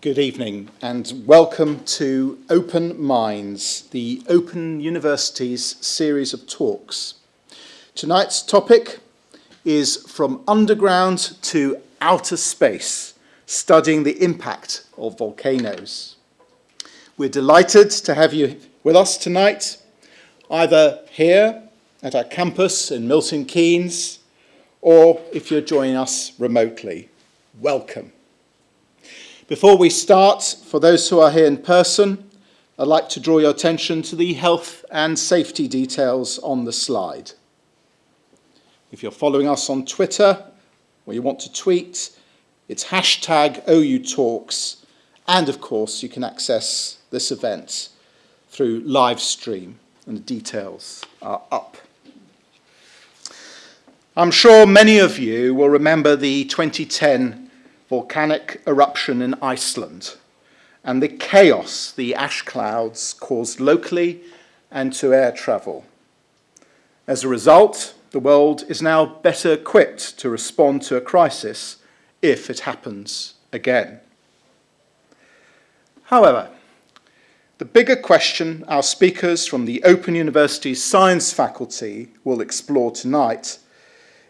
Good evening and welcome to Open Minds, the Open University's series of talks. Tonight's topic is From Underground to Outer Space, studying the impact of volcanoes. We're delighted to have you with us tonight, either here at our campus in Milton Keynes, or if you're joining us remotely, welcome. Before we start, for those who are here in person, I'd like to draw your attention to the health and safety details on the slide. If you're following us on Twitter or you want to tweet, it's hashtag OU Talks, and of course you can access this event through live stream, and the details are up. I'm sure many of you will remember the 2010 volcanic eruption in Iceland and the chaos the ash clouds caused locally and to air travel. As a result, the world is now better equipped to respond to a crisis if it happens again. However, the bigger question our speakers from the Open University Science faculty will explore tonight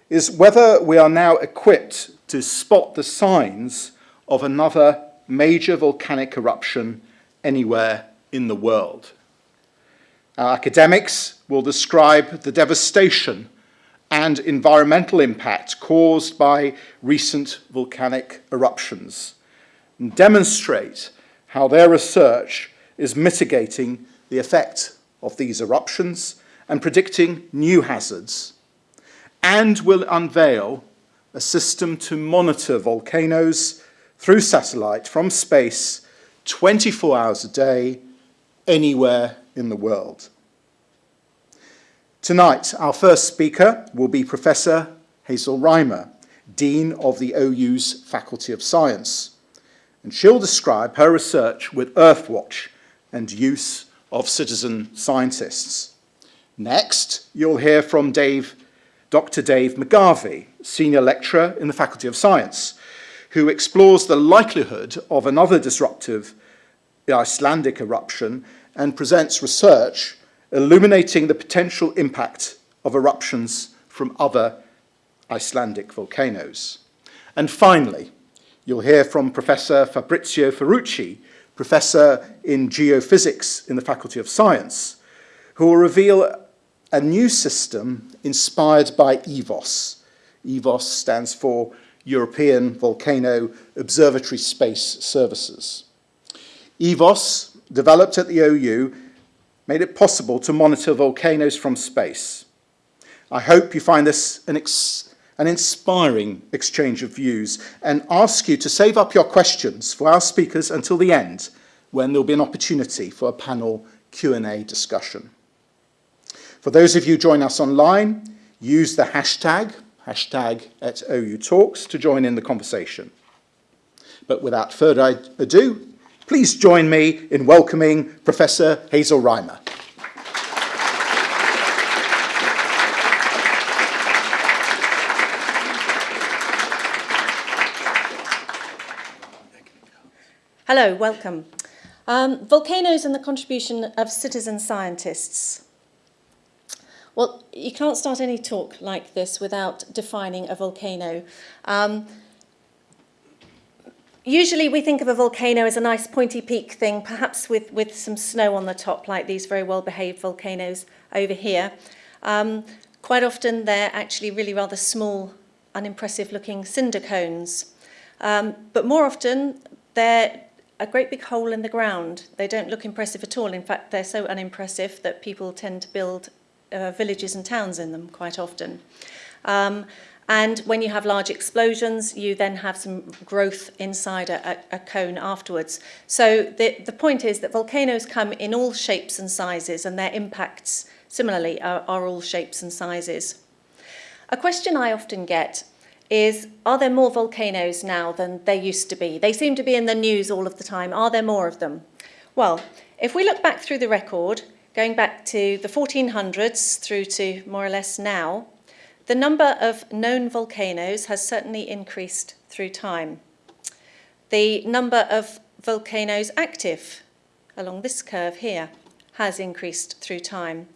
is whether we are now equipped to spot the signs of another major volcanic eruption anywhere in the world. Our academics will describe the devastation and environmental impact caused by recent volcanic eruptions and demonstrate how their research is mitigating the effect of these eruptions and predicting new hazards and will unveil a system to monitor volcanoes through satellite from space 24 hours a day, anywhere in the world. Tonight, our first speaker will be Professor Hazel Rymer, Dean of the OU's Faculty of Science, and she'll describe her research with Earthwatch and use of citizen scientists. Next, you'll hear from Dave Dr. Dave McGarvie, Senior Lecturer in the Faculty of Science, who explores the likelihood of another disruptive Icelandic eruption and presents research illuminating the potential impact of eruptions from other Icelandic volcanoes. And finally, you'll hear from Professor Fabrizio Ferrucci, Professor in Geophysics in the Faculty of Science, who will reveal a new system inspired by EVOS. EVOS stands for European Volcano Observatory Space Services. EVOS, developed at the OU, made it possible to monitor volcanoes from space. I hope you find this an, an inspiring exchange of views and ask you to save up your questions for our speakers until the end when there'll be an opportunity for a panel Q&A discussion. For those of you join us online, use the hashtag, hashtag at OU Talks to join in the conversation. But without further ado, please join me in welcoming Professor Hazel Rymer. Hello, welcome. Um, volcanoes and the contribution of citizen scientists. Well, you can't start any talk like this without defining a volcano. Um, usually we think of a volcano as a nice pointy peak thing, perhaps with, with some snow on the top, like these very well-behaved volcanoes over here. Um, quite often they're actually really rather small, unimpressive looking cinder cones. Um, but more often they're a great big hole in the ground. They don't look impressive at all. In fact, they're so unimpressive that people tend to build uh, villages and towns in them quite often. Um, and when you have large explosions, you then have some growth inside a, a, cone afterwards. So the, the point is that volcanoes come in all shapes and sizes, and their impacts similarly are, are all shapes and sizes. A question I often get is, are there more volcanoes now than there used to be? They seem to be in the news all of the time. Are there more of them? Well, if we look back through the record, going back to the 1400s through to more or less now, the number of known volcanoes has certainly increased through time. The number of volcanoes active along this curve here has increased through time,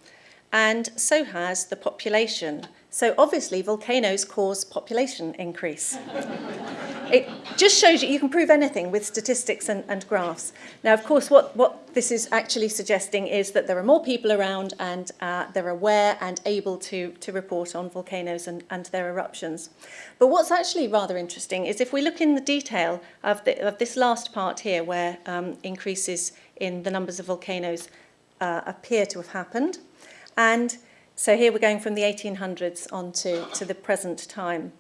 and so has the population. So obviously volcanoes cause population increase. it just shows you you can prove anything with statistics and, and graphs. Now, of course, what, what this is actually suggesting is that there are more people around and uh, they're aware and able to, to report on volcanoes and, and their eruptions. But what's actually rather interesting is if we look in the detail of, the, of this last part here where um, increases in the numbers of volcanoes uh, appear to have happened, and so here we're going from the 1800s on to, to the present time.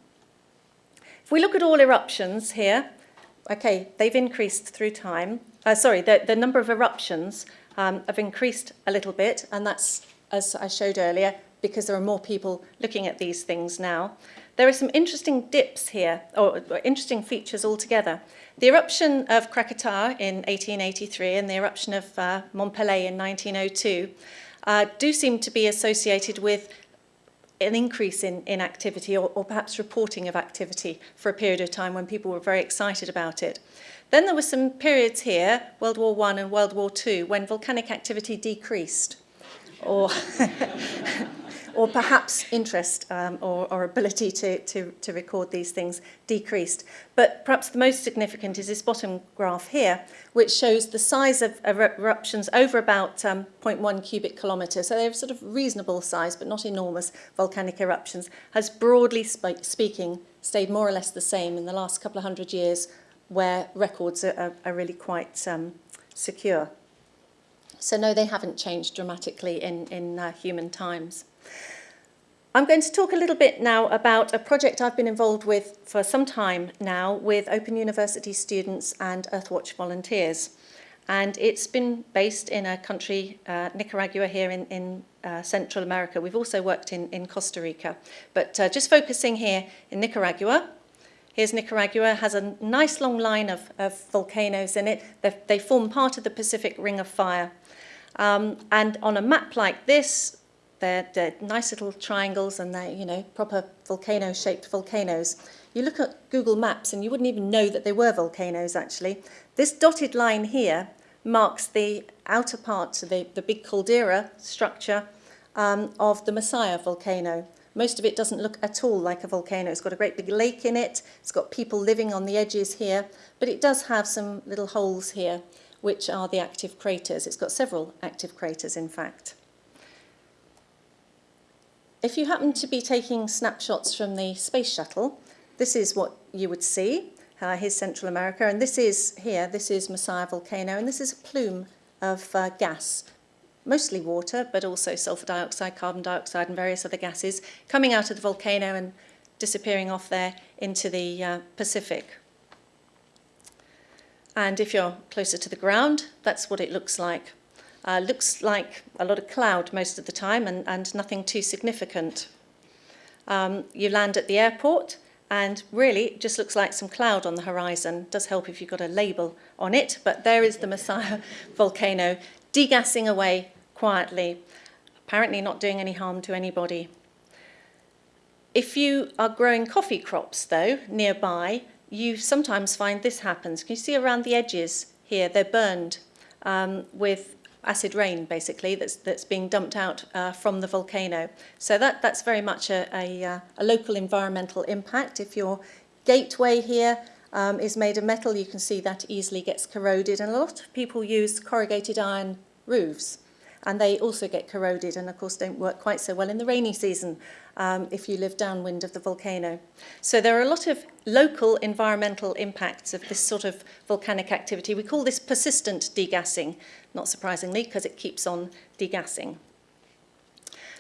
If we look at all eruptions here, okay, they've increased through time. Uh, sorry, the, the number of eruptions um, have increased a little bit, and that's, as I showed earlier, because there are more people looking at these things now. There are some interesting dips here, or, or interesting features altogether. The eruption of Krakatoa in 1883 and the eruption of uh, Mont Pelée in 1902 uh, do seem to be associated with an increase in, in activity or, or perhaps reporting of activity for a period of time when people were very excited about it. Then there were some periods here, World War One and World War Two, when volcanic activity decreased. Or or perhaps interest um, or, or ability to, to, to record these things decreased. But perhaps the most significant is this bottom graph here, which shows the size of eruptions over about um, 0.1 cubic kilometre. So they're sort of reasonable size, but not enormous volcanic eruptions, has broadly sp speaking stayed more or less the same in the last couple of hundred years, where records are, are, are really quite um, secure. So no, they haven't changed dramatically in, in uh, human times. I'm going to talk a little bit now about a project I've been involved with for some time now with Open University students and Earthwatch volunteers. And it's been based in a country, uh, Nicaragua here in, in uh, Central America. We've also worked in, in Costa Rica. But uh, just focusing here in Nicaragua, Here's Nicaragua, has a nice long line of, of volcanoes in it. They, they form part of the Pacific Ring of Fire. Um, and on a map like this, they're, they're nice little triangles and they're, you know, proper volcano-shaped volcanoes. You look at Google Maps and you wouldn't even know that they were volcanoes, actually. This dotted line here marks the outer part, the, the big caldera structure um, of the Masaya volcano. Most of it doesn't look at all like a volcano. It's got a great big lake in it. It's got people living on the edges here, but it does have some little holes here, which are the active craters. It's got several active craters, in fact. If you happen to be taking snapshots from the space shuttle, this is what you would see. Uh, here's Central America, and this is here, this is Masaya volcano, and this is a plume of uh, gas, mostly water, but also sulfur dioxide, carbon dioxide, and various other gases coming out of the volcano and disappearing off there into the uh, Pacific. And if you're closer to the ground, that's what it looks like. Uh, looks like a lot of cloud most of the time and, and nothing too significant. Um, you land at the airport and really it just looks like some cloud on the horizon. Does help if you've got a label on it, but there is the Masaya volcano degassing away quietly, apparently not doing any harm to anybody. If you are growing coffee crops, though, nearby, you sometimes find this happens. Can you see around the edges here? They're burned um, with acid rain, basically, that's, that's being dumped out uh, from the volcano. So that, that's very much a, a, uh, a local environmental impact. If your gateway here um, is made of metal, you can see that easily gets corroded. And a lot of people use corrugated iron roofs and they also get corroded and of course don't work quite so well in the rainy season um, if you live downwind of the volcano. So there are a lot of local environmental impacts of this sort of volcanic activity. We call this persistent degassing, not surprisingly, because it keeps on degassing.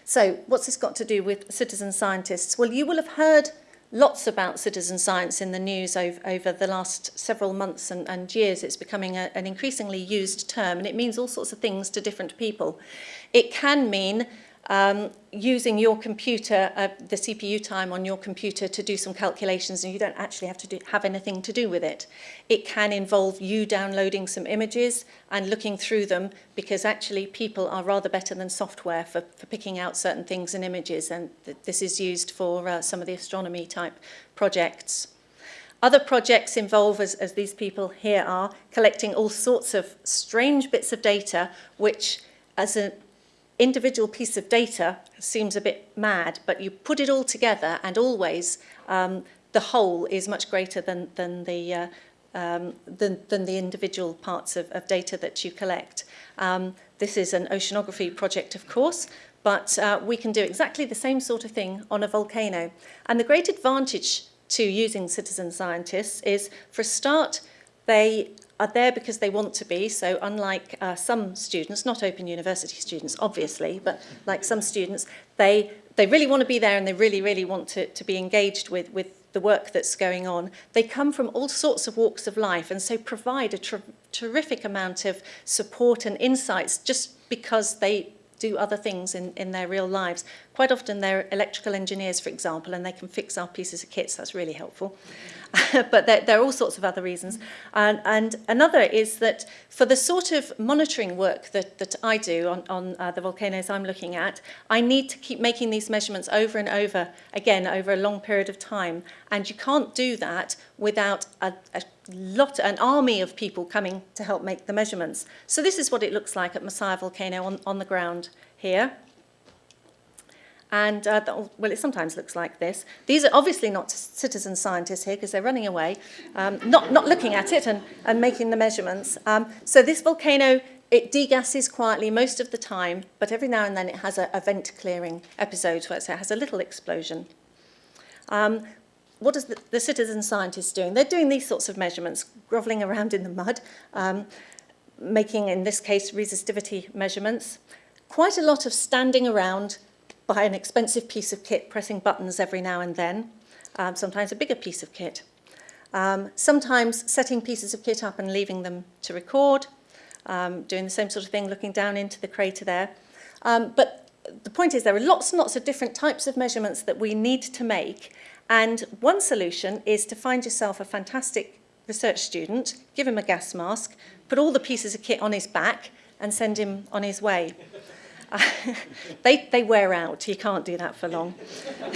So what's this got to do with citizen scientists? Well, you will have heard lots about citizen science in the news over, over the last several months and, and years. It's becoming a, an increasingly used term and it means all sorts of things to different people. It can mean um, using your computer, uh, the CPU time on your computer to do some calculations and you don't actually have to do, have anything to do with it. It can involve you downloading some images and looking through them because actually people are rather better than software for, for picking out certain things in images and th this is used for uh, some of the astronomy type projects. Other projects involve, as, as these people here are, collecting all sorts of strange bits of data, which as an individual piece of data seems a bit mad, but you put it all together and always um, the whole is much greater than, than, the, uh, um, than, than the individual parts of, of data that you collect. Um, this is an oceanography project, of course, but uh, we can do exactly the same sort of thing on a volcano. And the great advantage to using citizen scientists is, for a start, they are there because they want to be. So unlike uh, some students, not Open University students, obviously, but like some students, they, they really want to be there and they really, really want to, to be engaged with, with the work that's going on. They come from all sorts of walks of life and so provide a terrific amount of support and insights just because they do other things in, in their real lives. Quite often they're electrical engineers, for example, and they can fix our pieces of kits. That's really helpful. but there, there are all sorts of other reasons. And, and another is that for the sort of monitoring work that, that I do on, on uh, the volcanoes I'm looking at, I need to keep making these measurements over and over again over a long period of time. And you can't do that without a, a lot, an army of people coming to help make the measurements. So this is what it looks like at Masaya Volcano on, on the ground here. And, uh, the, well, it sometimes looks like this. These are obviously not citizen scientists here because they're running away, um, not, not looking at it and, and making the measurements. Um, so this volcano, it degasses quietly most of the time, but every now and then it has a, a vent clearing episode where it has a little explosion. Um, what is the, the citizen scientists doing? They're doing these sorts of measurements, groveling around in the mud, um, making, in this case, resistivity measurements. Quite a lot of standing around by an expensive piece of kit, pressing buttons every now and then, um, sometimes a bigger piece of kit. Um, sometimes setting pieces of kit up and leaving them to record, um, doing the same sort of thing, looking down into the crater there. Um, but the point is there are lots and lots of different types of measurements that we need to make. And one solution is to find yourself a fantastic research student, give him a gas mask, put all the pieces of kit on his back and send him on his way. they, they wear out. You can't do that for long.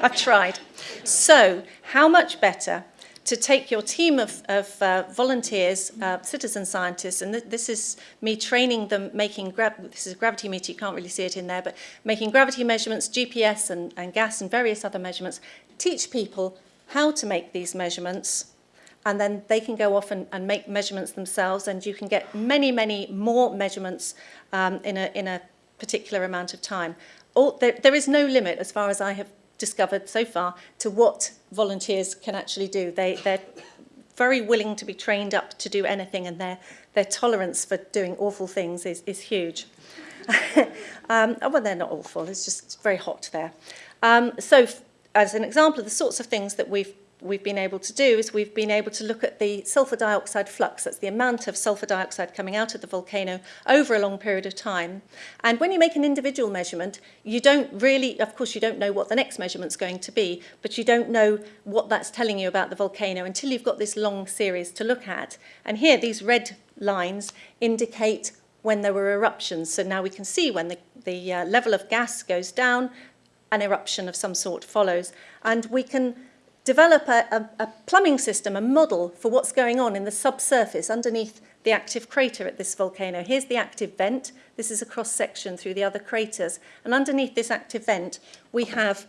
I've tried. So, how much better to take your team of, of uh, volunteers, uh, citizen scientists, and th this is me training them making, this is a gravity meter, you can't really see it in there, but making gravity measurements, GPS and, and gas and various other measurements, teach people how to make these measurements and then they can go off and, and make measurements themselves and you can get many, many more measurements um, in, a, in a particular amount of time. All, there, there is no limit, as far as I have discovered so far, to what volunteers can actually do. They, they're very willing to be trained up to do anything and their, their tolerance for doing awful things is, is huge. um, oh, well, they're not awful, it's just very hot there. Um, so, as an example of the sorts of things that we've we've been able to do is we've been able to look at the sulfur dioxide flux, that's the amount of sulfur dioxide coming out of the volcano over a long period of time. And when you make an individual measurement, you don't really, of course, you don't know what the next measurement's going to be, but you don't know what that's telling you about the volcano until you've got this long series to look at. And here, these red lines indicate when there were eruptions. So now we can see when the, the uh, level of gas goes down, an eruption of some sort follows. And we can develop a, a, a plumbing system, a model for what's going on in the subsurface underneath the active crater at this volcano. Here's the active vent. This is a cross-section through the other craters. And underneath this active vent, we have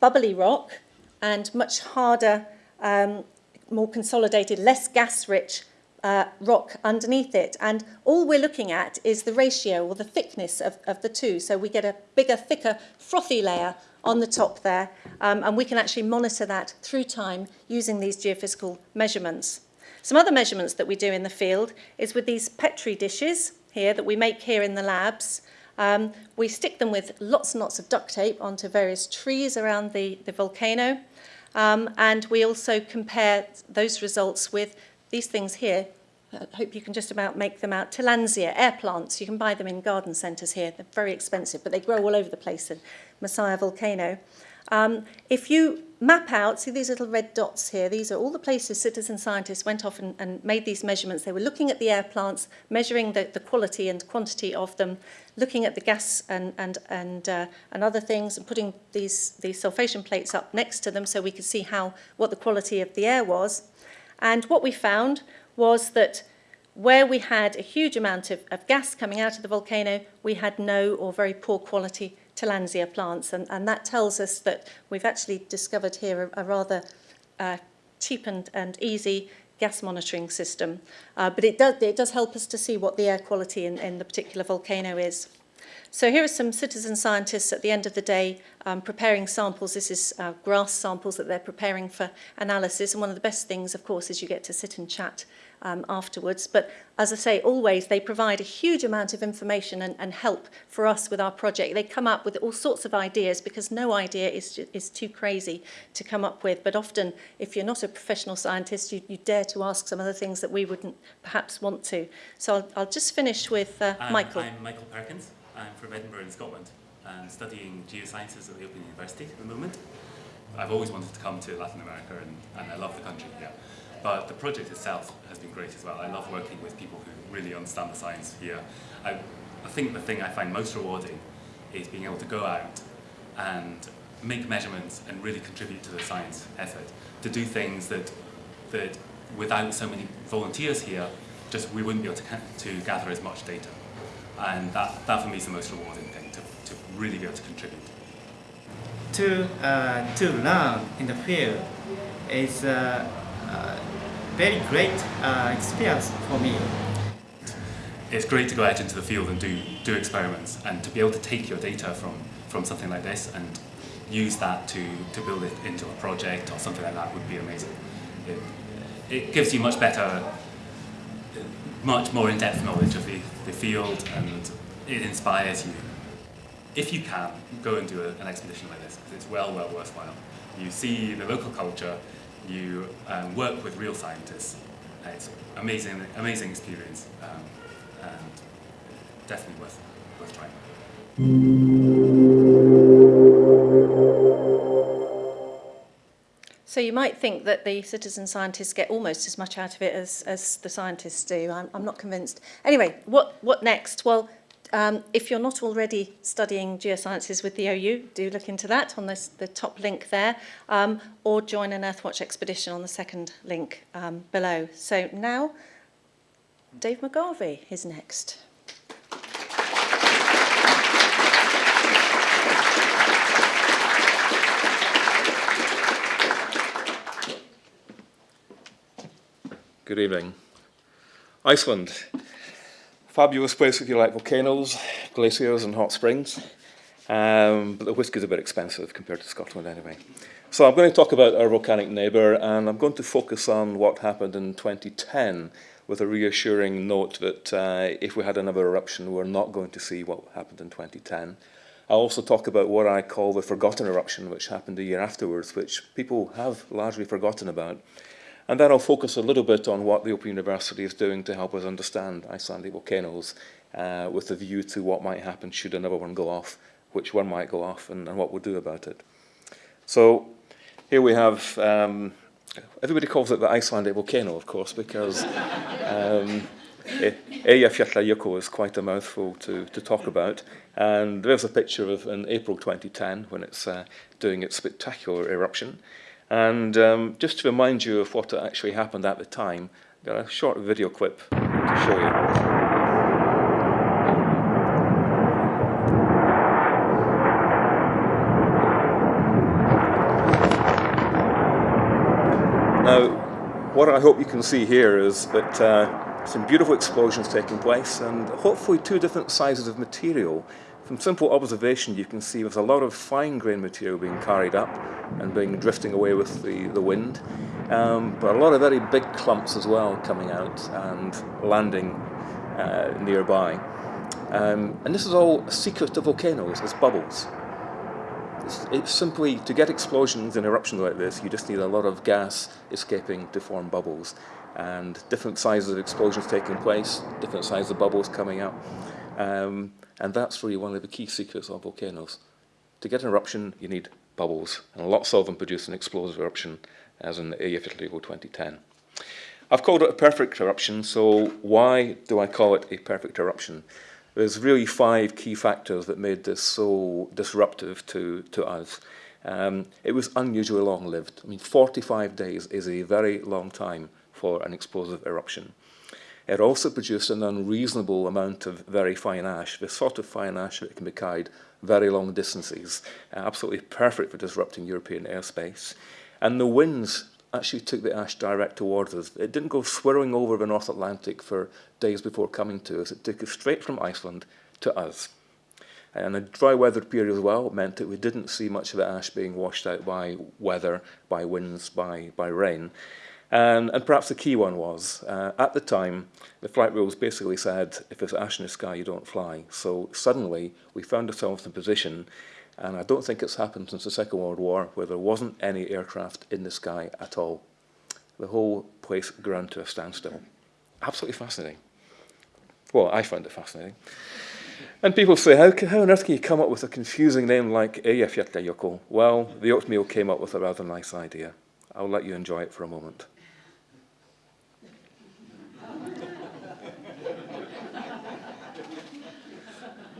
bubbly rock and much harder, um, more consolidated, less gas-rich uh, rock underneath it. And all we're looking at is the ratio or the thickness of, of the two. So we get a bigger, thicker, frothy layer on the top there, um, and we can actually monitor that through time using these geophysical measurements. Some other measurements that we do in the field is with these Petri dishes here that we make here in the labs. Um, we stick them with lots and lots of duct tape onto various trees around the, the volcano. Um, and we also compare those results with these things here. I hope you can just about make them out. Tillandsia, air plants. You can buy them in garden centres here. They're very expensive, but they grow all over the place in Masaya volcano. Um, if you map out, see these little red dots here, these are all the places citizen scientists went off and, and made these measurements. They were looking at the air plants, measuring the, the quality and quantity of them, looking at the gas and, and, and, uh, and other things, and putting these, these sulfation plates up next to them so we could see how, what the quality of the air was. And what we found was that where we had a huge amount of, of gas coming out of the volcano, we had no or very poor quality Tillandsia plants. And, and that tells us that we've actually discovered here a, a rather uh, cheap and, and easy gas monitoring system. Uh, but it does, it does help us to see what the air quality in, in the particular volcano is. So here are some citizen scientists at the end of the day um, preparing samples. This is uh, grass samples that they're preparing for analysis. And one of the best things, of course, is you get to sit and chat um, afterwards. But as I say, always they provide a huge amount of information and, and help for us with our project. They come up with all sorts of ideas because no idea is, is too crazy to come up with. But often, if you're not a professional scientist, you, you dare to ask some of the things that we wouldn't perhaps want to. So I'll, I'll just finish with uh, um, Michael. I'm Michael Perkins. I'm from Edinburgh in Scotland. I'm studying geosciences at the Open University at the moment. I've always wanted to come to Latin America and, and I love the country here. But the project itself has been great as well. I love working with people who really understand the science here. I, I think the thing I find most rewarding is being able to go out and make measurements and really contribute to the science effort. To do things that, that without so many volunteers here, just we wouldn't be able to, to gather as much data. And that, that for me is the most rewarding thing, to, to really be able to contribute. To, uh, to learn in the field is uh, uh, very great uh, experience for me. It's great to go out into the field and do, do experiments and to be able to take your data from, from something like this and use that to, to build it into a project or something like that would be amazing. It, it gives you much better, much more in-depth knowledge of the, the field and it inspires you. If you can, go and do a, an expedition like this, it's well, well worthwhile. You see the local culture, you um, work with real scientists. Uh, it's amazing, amazing experience, um, and definitely worth, worth trying. So you might think that the citizen scientists get almost as much out of it as, as the scientists do. I'm, I'm not convinced. Anyway, what, what next? Well, Um, if you're not already studying geosciences with the OU, do look into that on this, the top link there, um, or join an Earthwatch expedition on the second link um, below. So now, Dave McGarvie is next. Good evening. Iceland Fabulous place if you like volcanoes, glaciers and hot springs. Um, but the whiskey is a bit expensive compared to Scotland anyway. So I'm going to talk about our volcanic neighbour and I'm going to focus on what happened in 2010 with a reassuring note that uh, if we had another eruption we're not going to see what happened in 2010. I'll also talk about what I call the forgotten eruption which happened a year afterwards which people have largely forgotten about. And then I'll focus a little bit on what the Open University is doing to help us understand Icelandic volcanoes uh, with a view to what might happen should another one go off, which one might go off, and, and what we'll do about it. So here we have, um, everybody calls it the Icelandic volcano, of course, because um, Eyjafjallajökull is quite a mouthful to, to talk about. And there's a picture of in April 2010 when it's uh, doing its spectacular eruption. And um, just to remind you of what actually happened at the time, I've got a short video clip to show you. Now, what I hope you can see here is that uh, some beautiful explosions taking place and hopefully two different sizes of material From simple observation, you can see there's a lot of fine-grained material being carried up and being drifting away with the, the wind, um, but a lot of very big clumps as well coming out and landing uh, nearby. Um, and this is all secret to volcanoes, it's bubbles. It's, it's simply, to get explosions and eruptions like this, you just need a lot of gas escaping to form bubbles. And different sizes of explosions taking place, different sizes of bubbles coming out. Um, And that's really one of the key secrets of volcanoes. To get an eruption, you need bubbles, and lots of them produce an explosive eruption, as in the Eyjafjallajökull 2010. I've called it a perfect eruption, so why do I call it a perfect eruption? There's really five key factors that made this so disruptive to, to us. Um, it was unusually long-lived. I mean, 45 days is a very long time for an explosive eruption. It also produced an unreasonable amount of very fine ash, the sort of fine ash that can be carried very long distances, uh, absolutely perfect for disrupting European airspace. And the winds actually took the ash direct towards us. It didn't go swirling over the North Atlantic for days before coming to us. It took us straight from Iceland to us. And a dry weather period as well meant that we didn't see much of the ash being washed out by weather, by winds, by, by rain. And, and perhaps the key one was, uh, at the time, the flight rules basically said, if there's ash in the sky, you don't fly. So suddenly, we found ourselves in a position, and I don't think it's happened since the Second World War, where there wasn't any aircraft in the sky at all. The whole place ground to a standstill. Absolutely fascinating. Well, I found it fascinating. And people say, how, how on earth can you come up with a confusing name like Eyjafjallajökull? Well, the oatmeal came up with a rather nice idea. I'll let you enjoy it for a moment.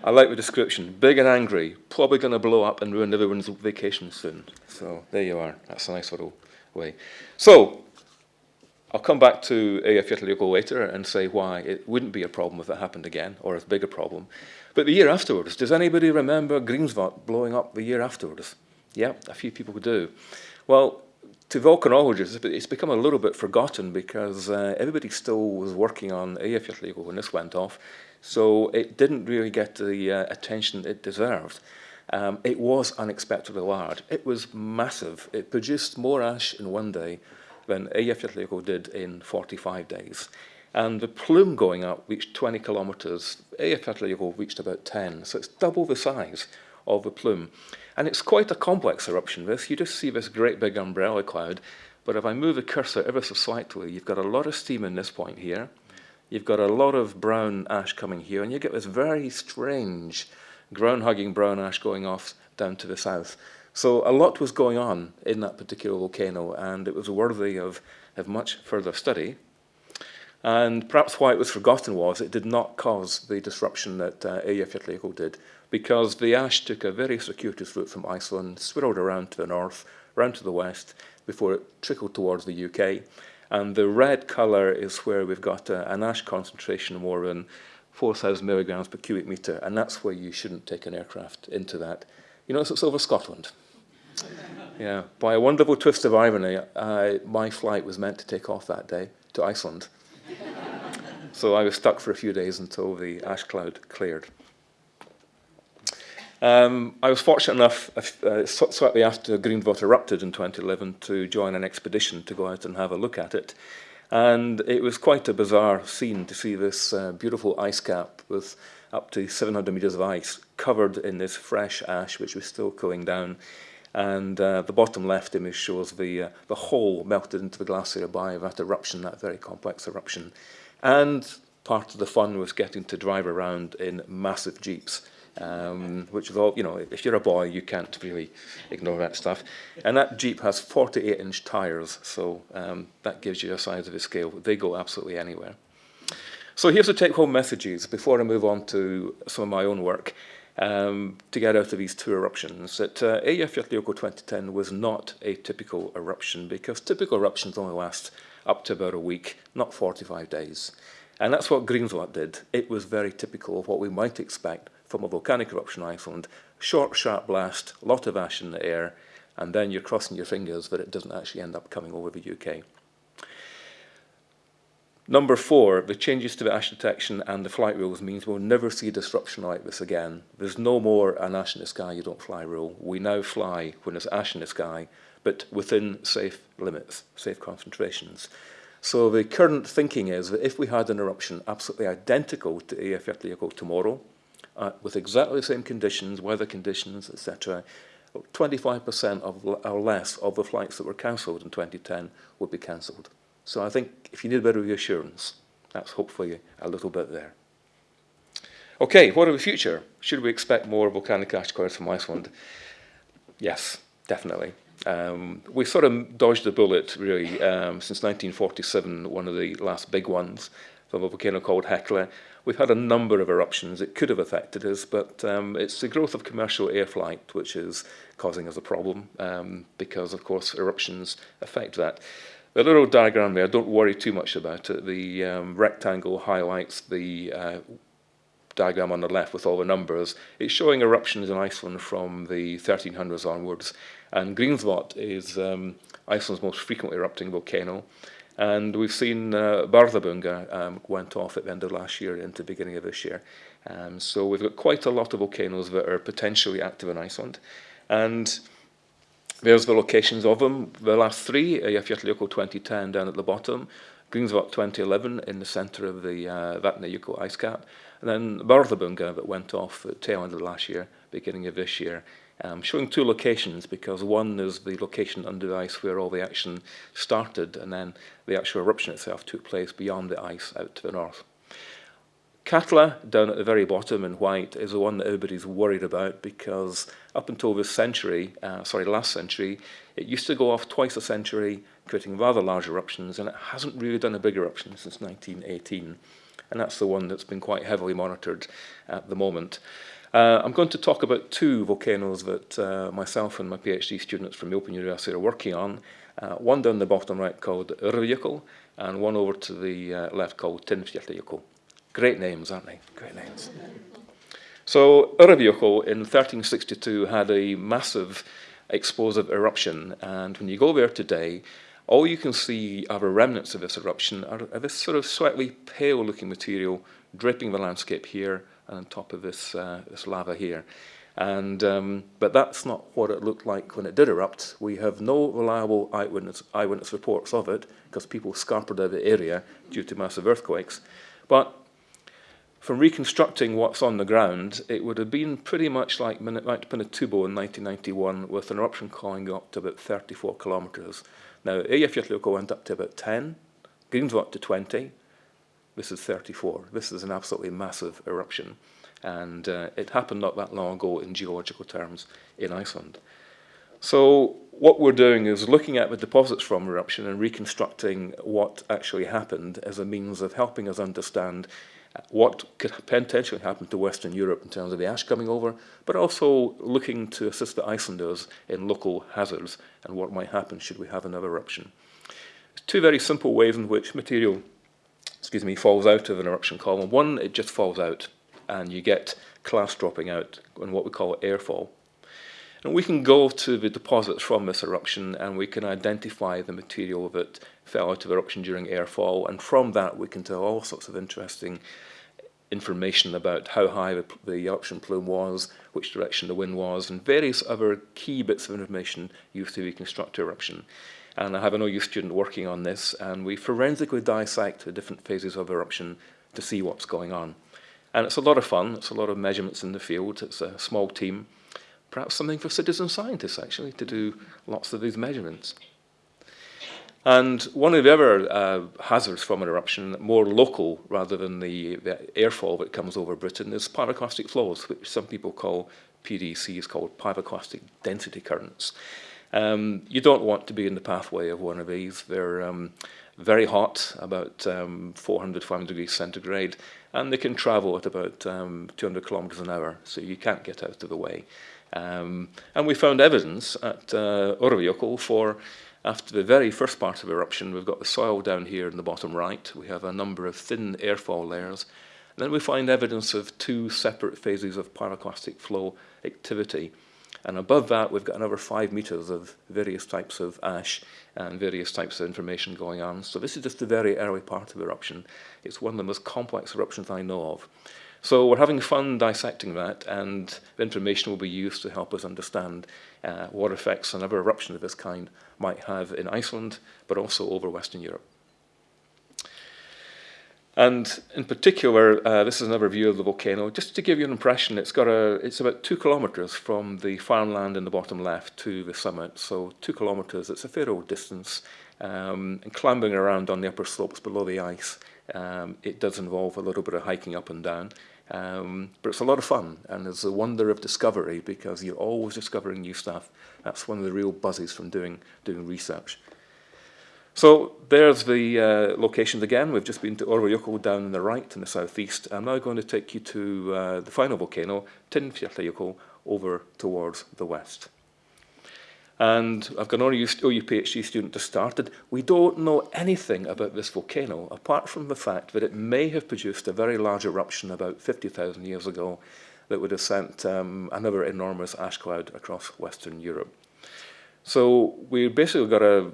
I like the description. Big and angry, probably going to blow up and ruin everyone's vacation soon. So there you are. That's a nice little way. So I'll come back to Eyjafjallajökull later and say why it wouldn't be a problem if it happened again, or as big a problem. But the year afterwards, does anybody remember Grímsvötn blowing up the year afterwards? Yeah, a few people do. Well, to volcanologists, it's become a little bit forgotten because uh, everybody still was working on Eyjafjallajökull when this went off. So it didn't really get the uh, attention it deserved. Um, it was unexpectedly large. It was massive. It produced more ash in one day than Eyjafjallajökull did in 45 days. And the plume going up reached 20 kilometres. Eyjafjallajökull reached about 10, so it's double the size of the plume. And it's quite a complex eruption, this. You just see this great big umbrella cloud, but if I move the cursor ever so slightly, you've got a lot of steam in this point here. You've got a lot of brown ash coming here, and you get this very strange ground-hugging brown ash going off down to the south. So a lot was going on in that particular volcano, and it was worthy of, of much further study. And perhaps why it was forgotten was it did not cause the disruption that uh, Eyjafjallajökull did, because the ash took a very circuitous route from Iceland, swirled around to the north, around to the west, before it trickled towards the UK. And the red colour is where we've got a, an ash concentration more than 4,000 milligrams per cubic metre, and that's where you shouldn't take an aircraft into that. You know, it's over Scotland. yeah, by a wonderful twist of irony, my flight was meant to take off that day to Iceland. so I was stuck for a few days until the ash cloud cleared. Um, I was fortunate enough, uh, slightly after Grímsvötn erupted in 2011, to join an expedition to go out and have a look at it. And it was quite a bizarre scene to see this uh, beautiful ice cap with up to 700 metres of ice covered in this fresh ash, which was still cooling down. And uh, the bottom left image shows the, uh, the hole melted into the glacier by that eruption, that very complex eruption. And part of the fun was getting to drive around in massive jeeps um, which is all, you know, if you're a boy, you can't really ignore that stuff. And that Jeep has 48 inch tyres, so um, that gives you a size of a scale. They go absolutely anywhere. So here's the take-home messages before I move on to some of my own work um, to get out of these two eruptions. That uh, Eyjafjallajökull 2010 was not a typical eruption because typical eruptions only last up to about a week, not 45 days. And that's what Grímsvötn did. It was very typical of what we might expect from a volcanic eruption in Iceland, short, sharp blast, lot of ash in the air, and then you're crossing your fingers that it doesn't actually end up coming over the UK. Number four, the changes to the ash detection and the flight rules means we'll never see a disruption like this again. There's no more an ash in the sky, you don't fly rule. We now fly when there's ash in the sky, but within safe limits, safe concentrations. So the current thinking is that if we had an eruption absolutely identical to Eyjafjallajökull tomorrow, uh, with exactly the same conditions, weather conditions, etc., 25% of, or less of the flights that were cancelled in 2010 would be cancelled. So I think if you need a bit of reassurance, that's hopefully a little bit there. Okay, what of the future? Should we expect more volcanic ash clouds from Iceland? Yes. definitely. Um, we sort of dodged a bullet, really, um, since 1947, one of the last big ones from a volcano called Hekla. We've had a number of eruptions. It could have affected us, but um, it's the growth of commercial air flight which is causing us a problem um, because, of course, eruptions affect that. The little diagram there, don't worry too much about it. The um, rectangle highlights the uh, diagram on the left with all the numbers. It's showing eruptions in Iceland from the 1300s onwards. And Grímsvötn is um, Iceland's most frequently erupting volcano. And we've seen uh, um, went off at the end of last year into the beginning of this year. Um, so we've got quite a lot of volcanoes that are potentially active in Iceland. And there's the locations of them. The last three, Eyjafjallajökull 2010 down at the bottom, Grímsvötn 2011 in the centre of the uh, Vatnajökull ice cap, and then Bárðarbunga that went off at tail end of last year, beginning of this year. Um, showing two locations because one is the location under the ice where all the action started and then the actual eruption itself took place beyond the ice out to the north. Katla, down at the very bottom in white, is the one that everybody's worried about because up until this century, uh, sorry, last century, it used to go off twice a century, creating rather large eruptions, and it hasn't really done a big eruption since 1918. And that's the one that's been quite heavily monitored at the moment. Uh, I'm going to talk about two volcanoes that uh, myself and my PhD students from the Open University are working on. Uh, one down the bottom right called Öræfajökull, and one over to the uh, left called Tindfjallajökull. Great names, aren't they? Great names. So Öræfajökull in 1362 had a massive explosive eruption, and when you go there today, all you can see are the remnants of this eruption are, are this sort of slightly pale-looking material draping the landscape here on top of this, uh, this lava here. And, um, but that's not what it looked like when it did erupt. We have no reliable eyewitness, eyewitness reports of it because people scampered out of the area due to massive earthquakes. But from reconstructing what's on the ground, it would have been pretty much like Pinatubo in 1991 with an eruption calling up to about 34 kilometres. Now, Eyjafjallajökull went up to about 10, Grímsvötn to 20, this is 34. This is an absolutely massive eruption. And uh, it happened not that long ago in geological terms in Iceland. So what we're doing is looking at the deposits from eruption and reconstructing what actually happened as a means of helping us understand what could potentially happen to Western Europe in terms of the ash coming over, but also looking to assist the Icelanders in local hazards and what might happen should we have another eruption. Two very simple ways in which material excuse me, falls out of an eruption column. One, it just falls out and you get clast dropping out and what we call airfall. And we can go to the deposits from this eruption and we can identify the material that fell out of eruption during airfall and from that we can tell all sorts of interesting information about how high the, the eruption plume was, which direction the wind was, and various other key bits of information used to reconstruct eruption. And I have an OU student working on this, and we forensically dissect the different phases of eruption to see what's going on. And it's a lot of fun, it's a lot of measurements in the field, it's a small team, perhaps something for citizen scientists actually, to do lots of these measurements. And one of the other uh, hazards from an eruption, more local rather than the, the airfall that comes over Britain, is pyroclastic flows, which some people call PDCs, called pyroclastic density currents. Um, you don't want to be in the pathway of one of these. They're um, very hot, about um, 400, 500 degrees centigrade, and they can travel at about um, 200 kilometers an hour, so you can't get out of the way. Um, and we found evidence at uh, for after the very first part of eruption, we've got the soil down here in the bottom right. We have a number of thin airfall layers. And then we find evidence of two separate phases of pyroclastic flow activity. And above that, we've got another five meters of various types of ash and various types of information going on. So this is just the very early part of eruption. It's one of the most complex eruptions I know of. So we're having fun dissecting that, and the information will be used to help us understand uh, what effects another eruption of this kind might have in Iceland, but also over Western Europe. And in particular, uh, this is another view of the volcano. Just to give you an impression, it's got a, it's about two kilometres from the farmland in the bottom left to the summit. So two kilometres, it's a fair old distance. Um, and climbing around on the upper slopes below the ice, um, it does involve a little bit of hiking up and down. Um, but it's a lot of fun, and it's a wonder of discovery because you're always discovering new stuff. That's one of the real buzzes from doing, doing research. So there's the uh, locations again. We've just been to Öræfajökull down in the right in the southeast. I'm now going to take you to uh, the final volcano, Tindfjallajökull, over towards the west. And I've got an OU, OU PhD student just started. We don't know anything about this volcano, apart from the fact that it may have produced a very large eruption about 50,000 years ago that would have sent um, another enormous ash cloud across Western Europe. So we basically got a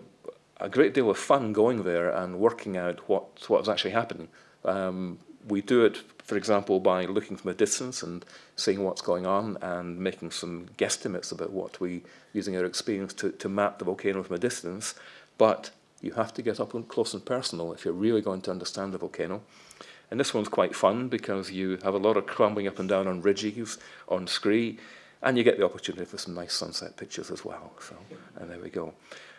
a great deal of fun going there and working out what, what was actually happening. Um, we do it, for example, by looking from a distance and seeing what's going on and making some guesstimates about what we, using our experience to, to map the volcano from a distance. But you have to get up close and personal if you're really going to understand the volcano. And this one's quite fun because you have a lot of climbing up and down on ridges, on scree, and you get the opportunity for some nice sunset pictures as well. So, and there we go.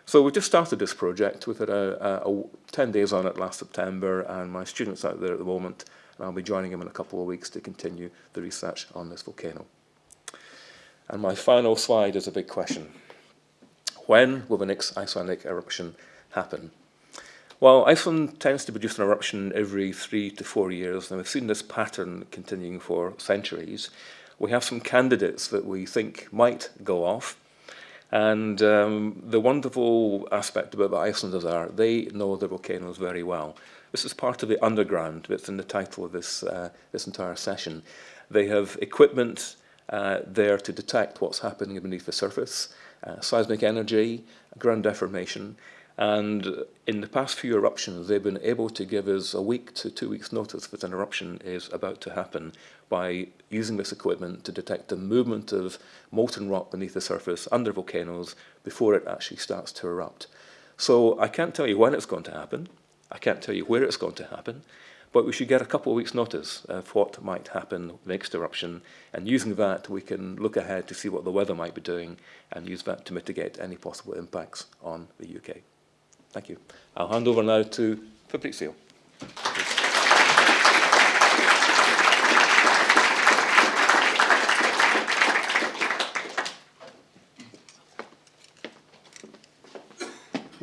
So we've just started this project. We've had a, a, a 10 days on it last September, and my students out there at the moment, and I'll be joining them in a couple of weeks to continue the research on this volcano. And my final slide is a big question. When will the next Icelandic eruption happen? Well, Iceland tends to produce an eruption every three to four years, and we've seen this pattern continuing for centuries. We have some candidates that we think might go off, and um, the wonderful aspect about the Icelanders are they know the volcanoes very well. This is part of the underground that's in the title of this, uh, this entire session. They have equipment uh, there to detect what's happening beneath the surface, uh, seismic energy, ground deformation, and in the past few eruptions, they've been able to give us a week to two weeks notice that an eruption is about to happen by using this equipment to detect the movement of molten rock beneath the surface under volcanoes before it actually starts to erupt. So I can't tell you when it's going to happen. I can't tell you where it's going to happen, but we should get a couple of weeks notice of what might happen next eruption and using that we can look ahead to see what the weather might be doing and use that to mitigate any possible impacts on the UK. Thank you. I'll hand over now to Fabrizio.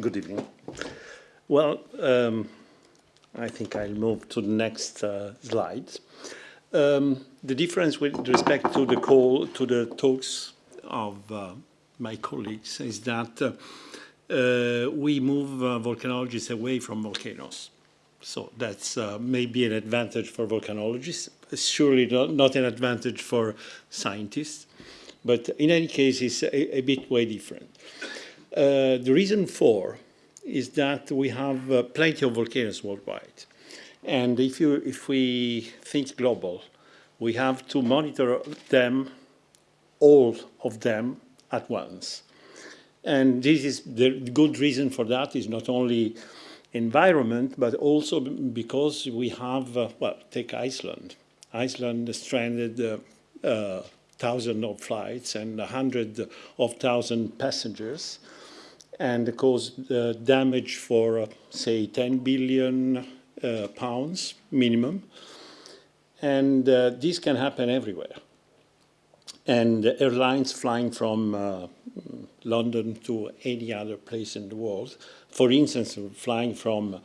Good evening. Well, um, I think I'll move to the next uh, slide. Um, the difference with respect to the call to the talks of uh, my colleagues is that uh, we move uh, volcanologists away from volcanoes. So that's uh, maybe an advantage for volcanologists, surely not, not, an advantage for scientists, but in any case, it's a, a bit way different. Uh, the reason for is that we have uh, plenty of volcanoes worldwide. And if, you, if we think global, we have to monitor them, all of them, at once. And this is the good reason for that is not only environment, but also because we have, uh, well, take Iceland. Iceland stranded uh, uh, thousands of flights and a hundred of thousand passengers and caused uh, damage for, uh, say, 10 billion uh, pounds minimum. And uh, this can happen everywhere. And airlines flying from London to any other place in the world. For instance, flying from,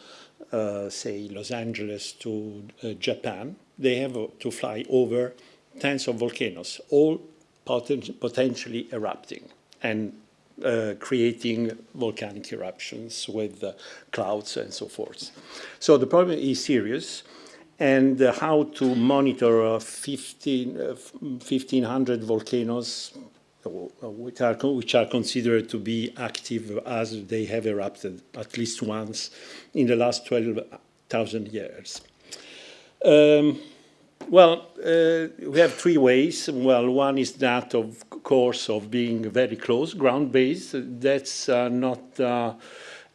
uh, say, Los Angeles to uh, Japan, they have to fly over tens of volcanoes, all poten potentially erupting and uh, creating volcanic eruptions with uh, clouds and so forth. So the problem is serious and uh, how to monitor 15, 1,500 uh, volcanoes which are, which are considered to be active as they have erupted at least once in the last 12,000 years. Um, well, uh, we have three ways. Well, one is that, of course, of being very close, ground-based. That's uh, not uh,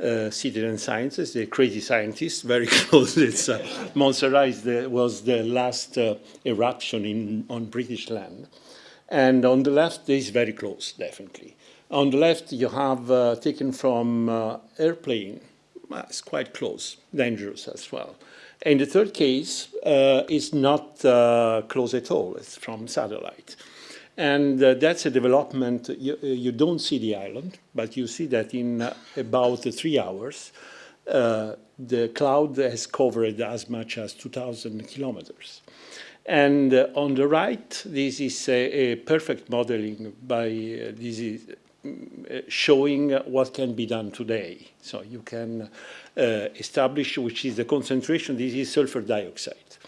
uh, citizen scientists, they're crazy scientists, very close. It's, uh, Montserrat was the last uh, eruption in, on British land. And on the left, this is very close, definitely. On the left, you have uh, taken from uh, airplane. It's quite close, dangerous as well. And the third case uh, is not close at all, it's from satellite. And uh, that's a development, you, uh, you, don't see the island, but you see that in uh, about three hours, uh, the cloud has covered as much as 2,000 kilometers. And uh, on the right, this is a, a perfect modeling by, uh, this is showing what can be done today. So you can establish which is the concentration, this is sulfur dioxide.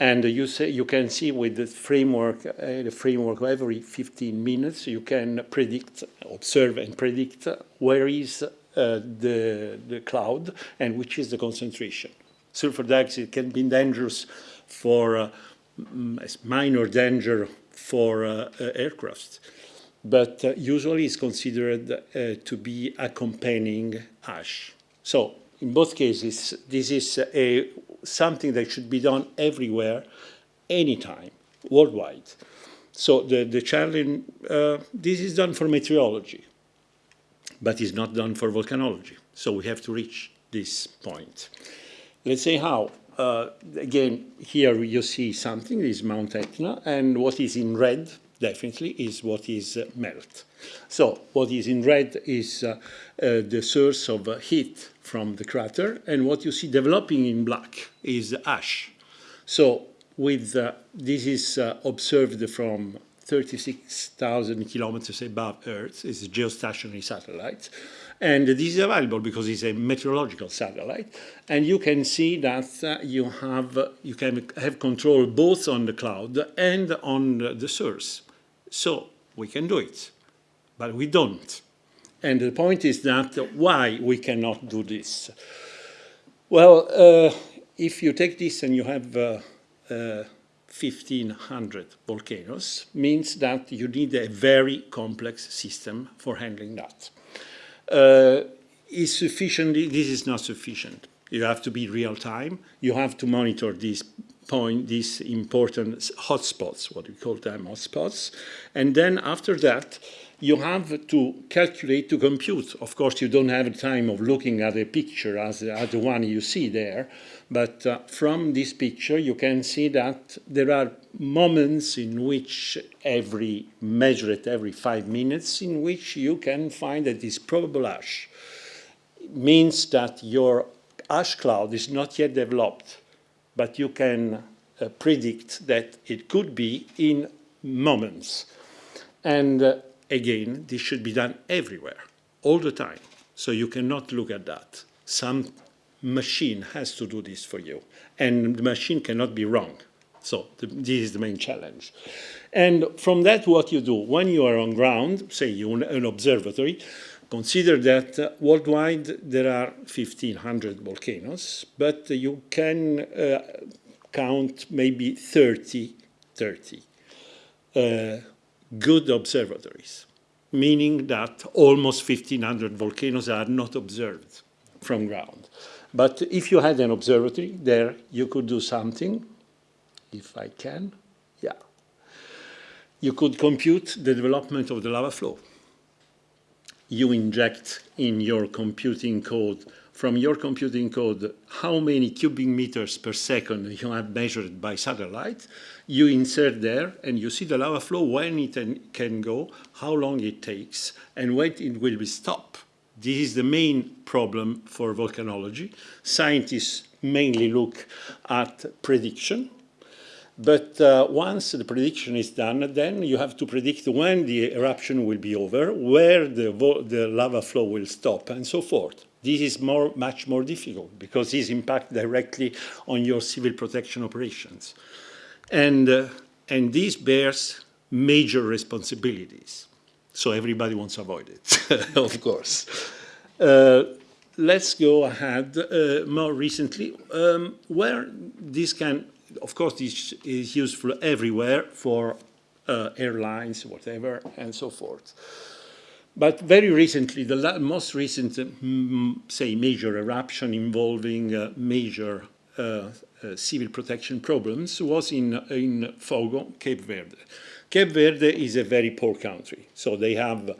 And you, say, you can see with the framework, uh, the framework every 15 minutes, you can predict, observe and predict where is uh, the, the cloud and which is the concentration. Sulfur dioxide can be dangerous for, uh, minor danger for uh, uh, aircraft, but uh, usually it's considered to be accompanying ash. So in both cases, this is a something that should be done everywhere, anytime, worldwide. So the, the challenge, uh, this is done for meteorology, but it's not done for volcanology. So we have to reach this point. Let's say how. Uh, again, here you see something, this is Mount Etna, and what is in red, definitely, is what is uh, melt. So what is in red is uh, uh the source of uh, heat from the crater, and what you see developing in black is ash. So with uh, this is uh, observed from 36,000 kilometers above Earth. It's a geostationary satellite. And this is available because it's a meteorological satellite. And you can see that you, have, you can have control both on the cloud and on the source. So we can do it, but we don't. And the point is that why we cannot do this? Well, uh, if you take this and you have uh, uh, 1500 volcanoes, means that you need a very complex system for handling that. Uh, is sufficient, this is not sufficient. You have to be real time. You have to monitor these point, these important hotspots, what we call them hotspots. And then after that, you have to calculate, to compute. Of course, you don't have time of looking at a picture as, as the one you see there, but uh, from this picture you can see that there are moments in which every, measure it every five minutes, in which you can find that this probable ash. It means that your ash cloud is not yet developed, but you can uh, predict that it could be in moments. And uh, again, this should be done everywhere, all the time. So you cannot look at that. Some machine has to do this for you. And the machine cannot be wrong. So the, this is the main challenge. And from that, what you do, when you are on ground, say you're an observatory, consider that worldwide there are 1,500 volcanoes, but you can uh, count maybe 30, 30 uh, good observatories, meaning that almost 1,500 volcanoes are not observed from ground. But if you had an observatory there, you could do something, if I can, yeah. You could compute the development of the lava flow. You inject in your computing code, from your computing code, how many cubic meters per second you have measured by satellite, you insert there and you see the lava flow, when it can go, how long it takes, and when it will be stopped. This is the main problem for volcanology. Scientists mainly look at prediction, but uh, once the prediction is done, then you have to predict when the eruption will be over, where the, the lava flow will stop, and so forth. This is more, much more difficult because this impacts directly on your civil protection operations. And, uh, and this bears major responsibilities. So everybody wants to avoid it, of course. Uh, let's go ahead uh, more recently, um, where this can, of course, this is useful everywhere for uh, airlines, whatever, and so forth. But very recently, the most recent, mm, say, major eruption involving uh, major uh, uh, civil protection problems was in, in Fogo, Cape Verde. Cape Verde is a very poor country, so they have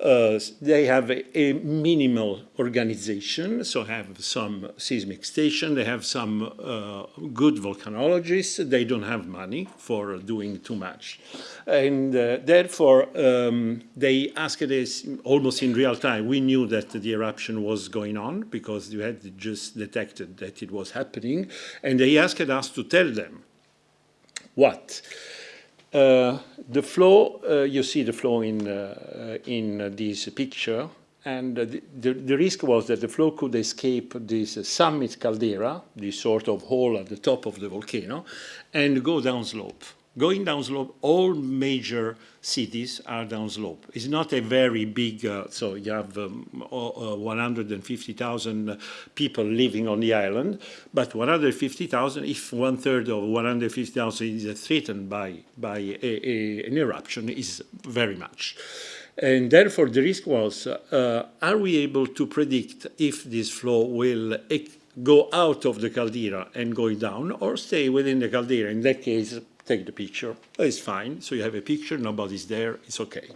uh, they have a, a, minimal organization, so have some seismic station, they have some uh, good volcanologists, they don't have money for doing too much. And uh, therefore, um, they asked us almost in real time. We knew that the eruption was going on because you had just detected that it was happening, and they asked us to tell them what the flow, uh, you see the flow in, uh, in this picture, and the, the, the, risk was that the flow could escape this summit caldera, this sort of hole at the top of the volcano, and go downslope going downslope, all major cities are downslope. It's not a very big, uh, so you have um, uh, 150,000 people living on the island, but 150,000, if one third of 150,000 is threatened by, by a, a, an eruption, is very much. And therefore, the risk was, uh, are we able to predict if this flow will go out of the caldera and go down or stay within the caldera? In that case, take the picture. It's fine. So you have a picture, nobody's there, it's okay.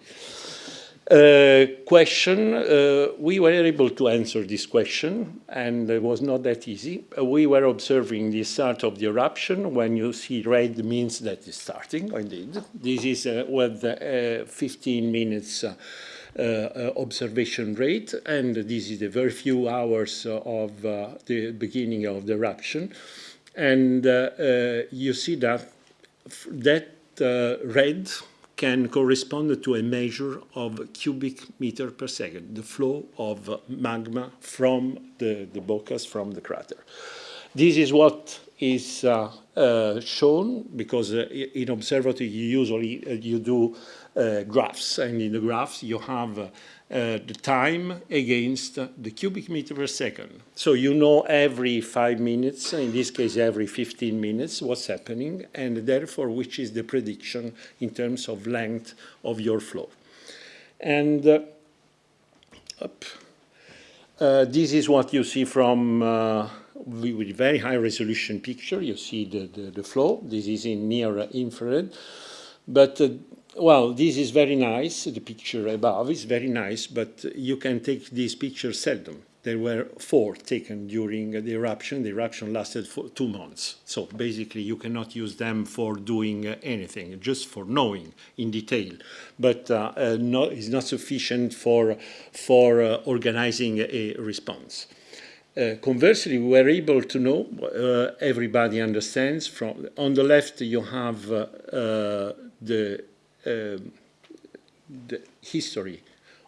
Uh, question, uh, we were able to answer this question, and it was not that easy. Uh, we were observing the start of the eruption. When you see red means that it's starting, indeed. This is uh, with uh, 15 minutes uh, observation rate, and this is the very few hours of the beginning of the eruption. And you see that that uh, red can correspond to a measure of cubic meter per second, the flow of magma from the, the bocas, from the crater. This is what is uh, uh, shown because uh, in observatory you usually uh, you do uh, graphs and in the graphs you have the time against the cubic meter per second. So you know every five minutes, in this case every 15 minutes, what's happening, and therefore which is the prediction in terms of length of your flow. And uh, uh, this is what you see from uh, with very high resolution picture. You see the, the, the flow. This is in near infrared. But uh, well, this is very nice. The picture above is very nice, but you can take these pictures seldom. There were four taken during the eruption. The eruption lasted for two months. So basically, you cannot use them for doing anything, just for knowing in detail. But uh, uh, not, it's not sufficient for, for uh, organizing a response. Uh, conversely, we were able to know, uh, everybody understands, from on the left you have uh, the um, the history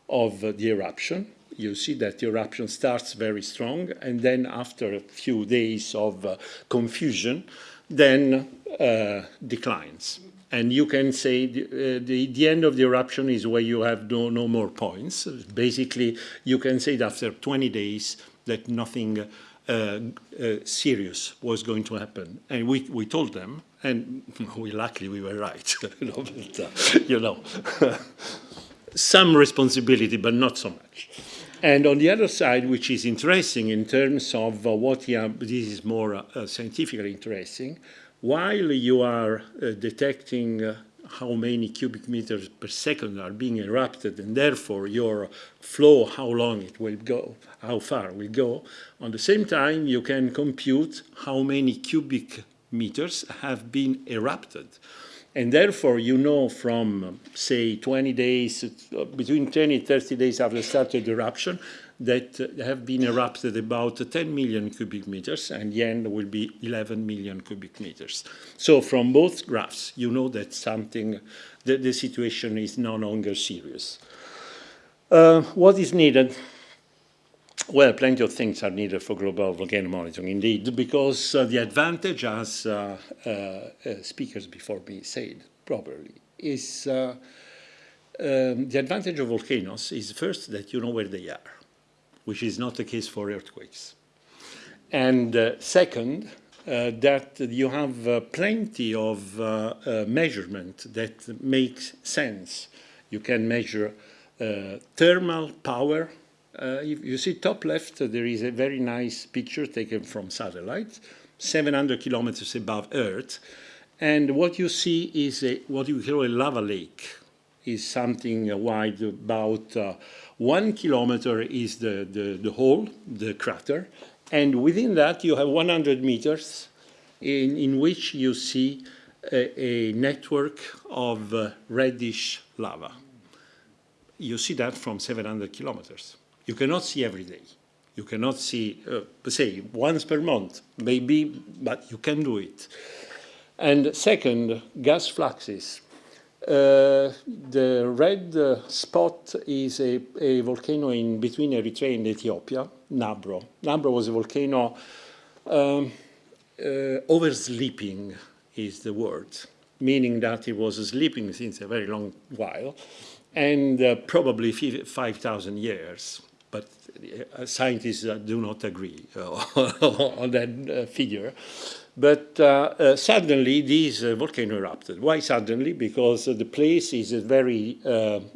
of uh, the eruption. You see that the eruption starts very strong, and then after a few days of uh, confusion, then uh, declines. And you can say the, uh, the, the, end of the eruption is where you have no, no more points. Basically, you can say that after 20 days that nothing uh, uh, serious was going to happen. And we, we told them, and we luckily we were right, you know, uh, some responsibility, but not so much. And on the other side, which is interesting in terms of uh, what this is more uh, scientifically interesting, while you are uh, detecting how many cubic meters per second are being erupted, and therefore your flow, how long it will go, how far will go. On the same time, you can compute how many cubic meters have been erupted. And therefore, you know from, say, 20 days, between 20 and 30 days after the start of the eruption, that have been erupted about 10 million cubic meters, and the end will be 11 million cubic meters. So from both graphs, you know that something, that the situation is no longer serious. Uh, what is needed? Well, plenty of things are needed for global volcano monitoring, indeed, because uh, the advantage, as uh, uh speakers before me said properly, is uh, um, the advantage of volcanoes is first that you know where they are which is not the case for earthquakes. And uh, second, uh, that you have uh, plenty of uh, uh, measurement that makes sense. You can measure uh, thermal power. If you see top left, there is a very nice picture taken from satellite, 700 kilometers above Earth. And what you see is a, what you call a lava lake is something wide about uh, one kilometer is the, the, the hole, the crater, and within that you have 100 meters in, in which you see a, a network of uh, reddish lava. You see that from 700 kilometers. You cannot see every day. You cannot see, uh, say, once per month, maybe, but you can do it. And second, gas fluxes. Uh, the red uh, spot is a, a, volcano in between Eritrea and Ethiopia, Nabro. Nabro was a volcano um, uh, oversleeping is the word, meaning that it was sleeping since a very long while and uh, probably 5,000 years. But uh, scientists uh, do not agree on that figure. But uh, uh, suddenly this uh, volcano erupted. Why suddenly? Because the place is a very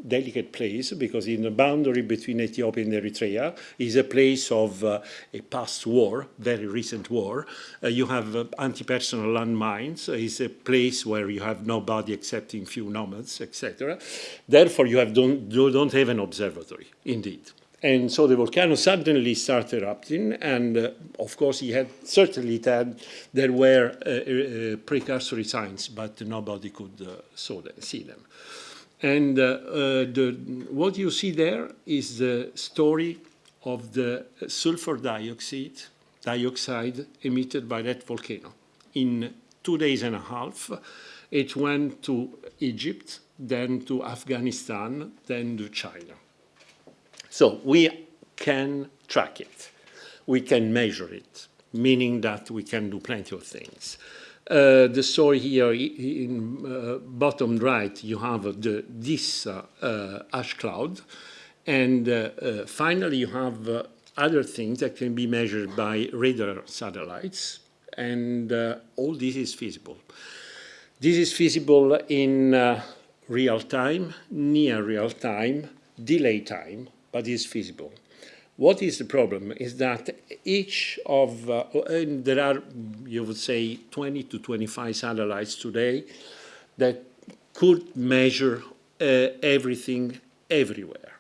delicate place, because in the boundary between Ethiopia and Eritrea is a place of a past war, very recent war. you have anti-personal landmines. It's a place where you have nobody excepting few nomads, etc. Therefore, you have don't, you don't have an observatory, indeed. And so the volcano suddenly started erupting, and uh, of course, he had certainly had there were uh, uh, precursory signs, but nobody could uh, them, see them. And uh, uh, the, what you see there is the story of the sulfur dioxide, dioxide emitted by that volcano. In two days and a half, it went to Egypt, then to Afghanistan, then to China. So we can track it. We can measure it, meaning that we can do plenty of things. Uh, the story here in uh, bottom right, you have the, this uh, uh ash cloud. And uh, uh, finally, you have other things that can be measured by radar satellites. And all this is feasible. This is feasible in real time, near real time, delay time, but is feasible. What is the problem is that each of, uh, there are, you would say, 20 to 25 satellites today that could measure uh, everything everywhere.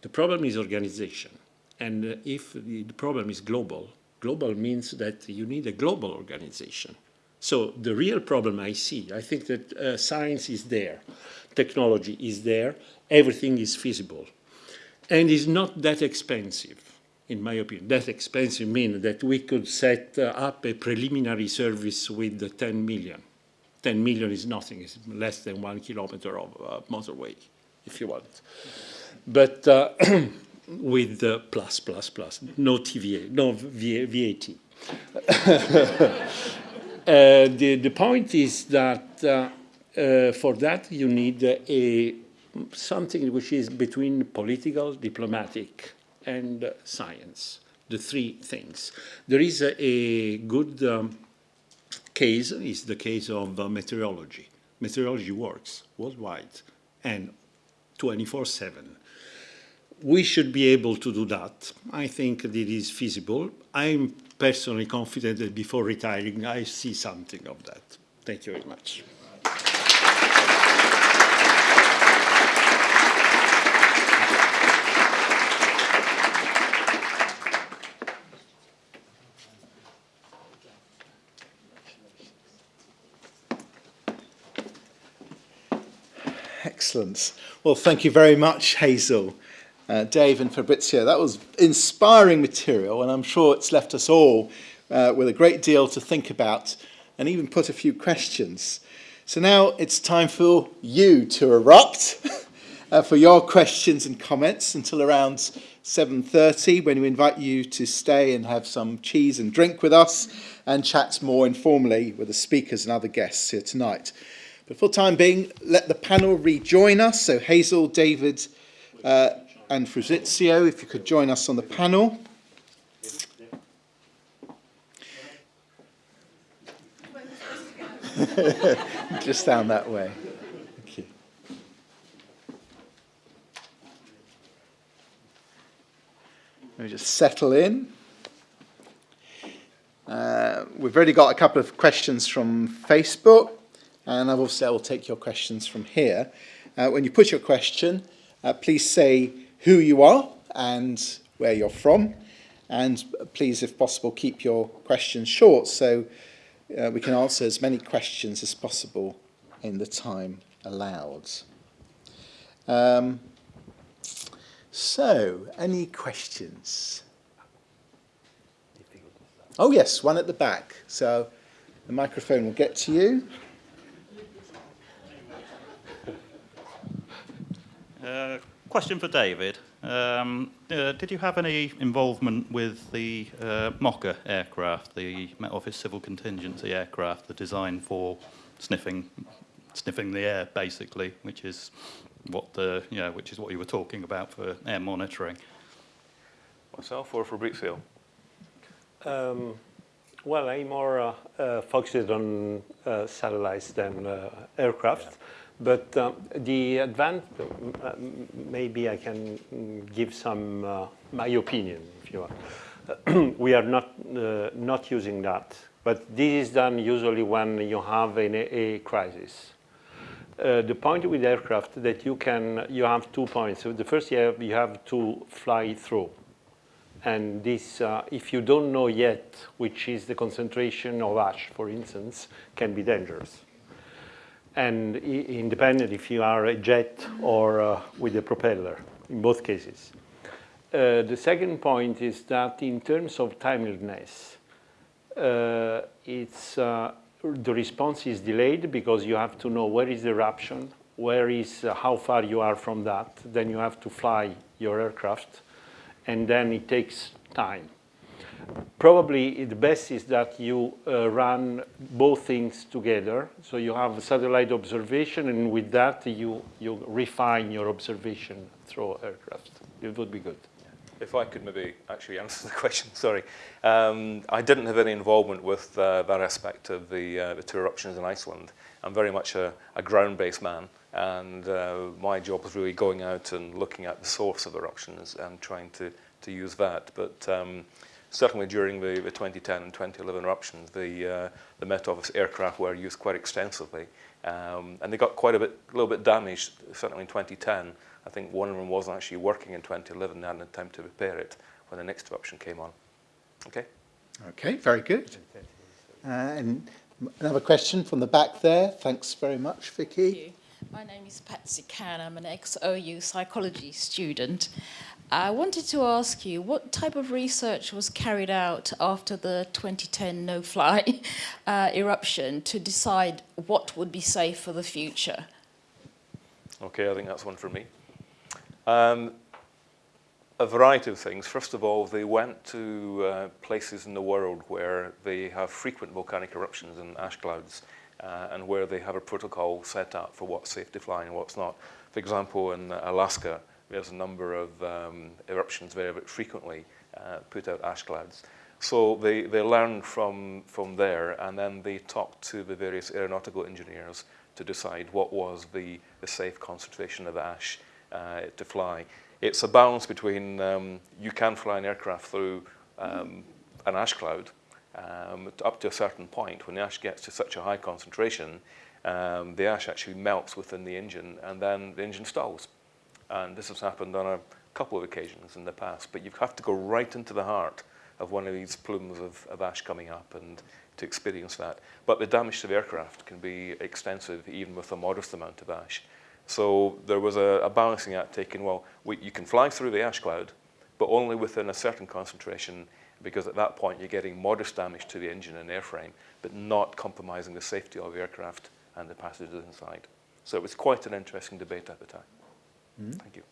The problem is organization. And uh, if the, the problem is global, global means that you need a global organization. So the real problem I see, I think that uh, science is there, technology is there, everything is feasible and is not that expensive, in my opinion. That expensive means that we could set uh, up a preliminary service with the 10 million. 10 million is nothing, it's less than one kilometer of uh, motorway, if you want. But uh, with uh, plus, plus, plus, no TVA, no VAT. Uh, the, the point is that uh, for that you need a something which is between political, diplomatic, and science, the three things. There is a, a good um, case, is the case of uh, meteorology. Meteorology works worldwide and 24-7. We should be able to do that. I think it is feasible. I'm personally confident that before retiring, I see something of that. Thank you very much. Excellent. Well, thank you very much, Hazel, uh, Dave and Fabrizio. That was inspiring material, and I'm sure it's left us all uh, with a great deal to think about and even put a few questions. So now it's time for you to erupt uh, for your questions and comments until around 7.30 when we invite you to stay and have some cheese and drink with us and chat more informally with the speakers and other guests here tonight. But for time being, let the panel rejoin us. So Hazel, David uh, and Fabrizio, if you could join us on the panel. Just down that way. Thank you. Let me just settle in. Uh, we've already got a couple of questions from Facebook. And I've I will take your questions from here. Uh, when you put your question, uh, please say who you are and where you're from. And please, if possible, keep your questions short so uh, we can answer as many questions as possible in the time allowed. Um, so, any questions? Oh yes, one at the back. So the microphone will get to you. Uh, question for David. Um, uh, did you have any involvement with the uh, MOCCA aircraft, the Met Office Civil Contingency aircraft, the design for sniffing, sniffing the air, basically, which is what the, you know, which is what you were talking about for air monitoring? Myself or Fabrizio? Um, well, I'm more uh, uh, focused on uh, satellites than uh, aircraft. Yeah. But um, the advantage, uh, maybe I can give some, uh, my opinion, if you want. we are not, not using that. But this is done usually when you have an, a crisis. Uh, the point with aircraft that you can, you have two points. So the first you have, you have to fly through. And this, uh, if you don't know yet which is the concentration of ash, for instance, can be dangerous. And independent if you are a jet or uh, with a propeller, in both cases. Uh, the second point is that in terms of timeliness, uh, it's uh, the response is delayed because you have to know where is the eruption, where is, uh, how far you are from that. Then you have to fly your aircraft, and then it takes time. Probably the best is that you uh, run both things together. So you have satellite observation, and with that you, you refine your observation through aircraft. It would be good if I could maybe actually answer the question, sorry. Um, I didn't have any involvement with uh, that aspect of the, uh, the two eruptions in Iceland. I'm very much a, a ground-based man, and uh, my job was really going out and looking at the source of eruptions and trying to, to use that. But um, certainly during the, the 2010 and 2011 eruptions, the, uh, the Met Office aircraft were used quite extensively. Um, and they got quite a bit, a little bit damaged, certainly in 2010. I think one of them wasn't actually working in 2011 and hadn't time to repair it when the next eruption came on. Okay? Okay, very good. Uh, and another question from the back there. Thanks very much, Vicky. My name is Patsy Can. I'm an ex-OU psychology student. I wanted to ask you, what type of research was carried out after the 2010 no-fly uh, eruption to decide what would be safe for the future? Okay, I think that's one for me. Um, a variety of things. First of all, they went to uh, places in the world where they have frequent volcanic eruptions and ash clouds uh, and where they have a protocol set up for what's safe to fly and what's not. For example, in Alaska, there's a number of um, eruptions very, frequently uh, put out ash clouds. So they, they learned from, from there and then they talked to the various aeronautical engineers to decide what was the, the safe concentration of ash uh, to fly. It's a balance between um, you can fly an aircraft through um, an ash cloud um, up to a certain point. When the ash gets to such a high concentration, um, the ash actually melts within the engine and then the engine stalls. And this has happened on a couple of occasions in the past, but you have to go right into the heart of one of these plumes of, of ash coming up and to experience that. But the damage to the aircraft can be extensive even with a modest amount of ash. So there was a, a balancing act taken, well, we, you can fly through the ash cloud, but only within a certain concentration because at that point you're getting modest damage to the engine and airframe, but not compromising the safety of the aircraft and the passengers inside. So it was quite an interesting debate at the time. Mm -hmm. Thank you.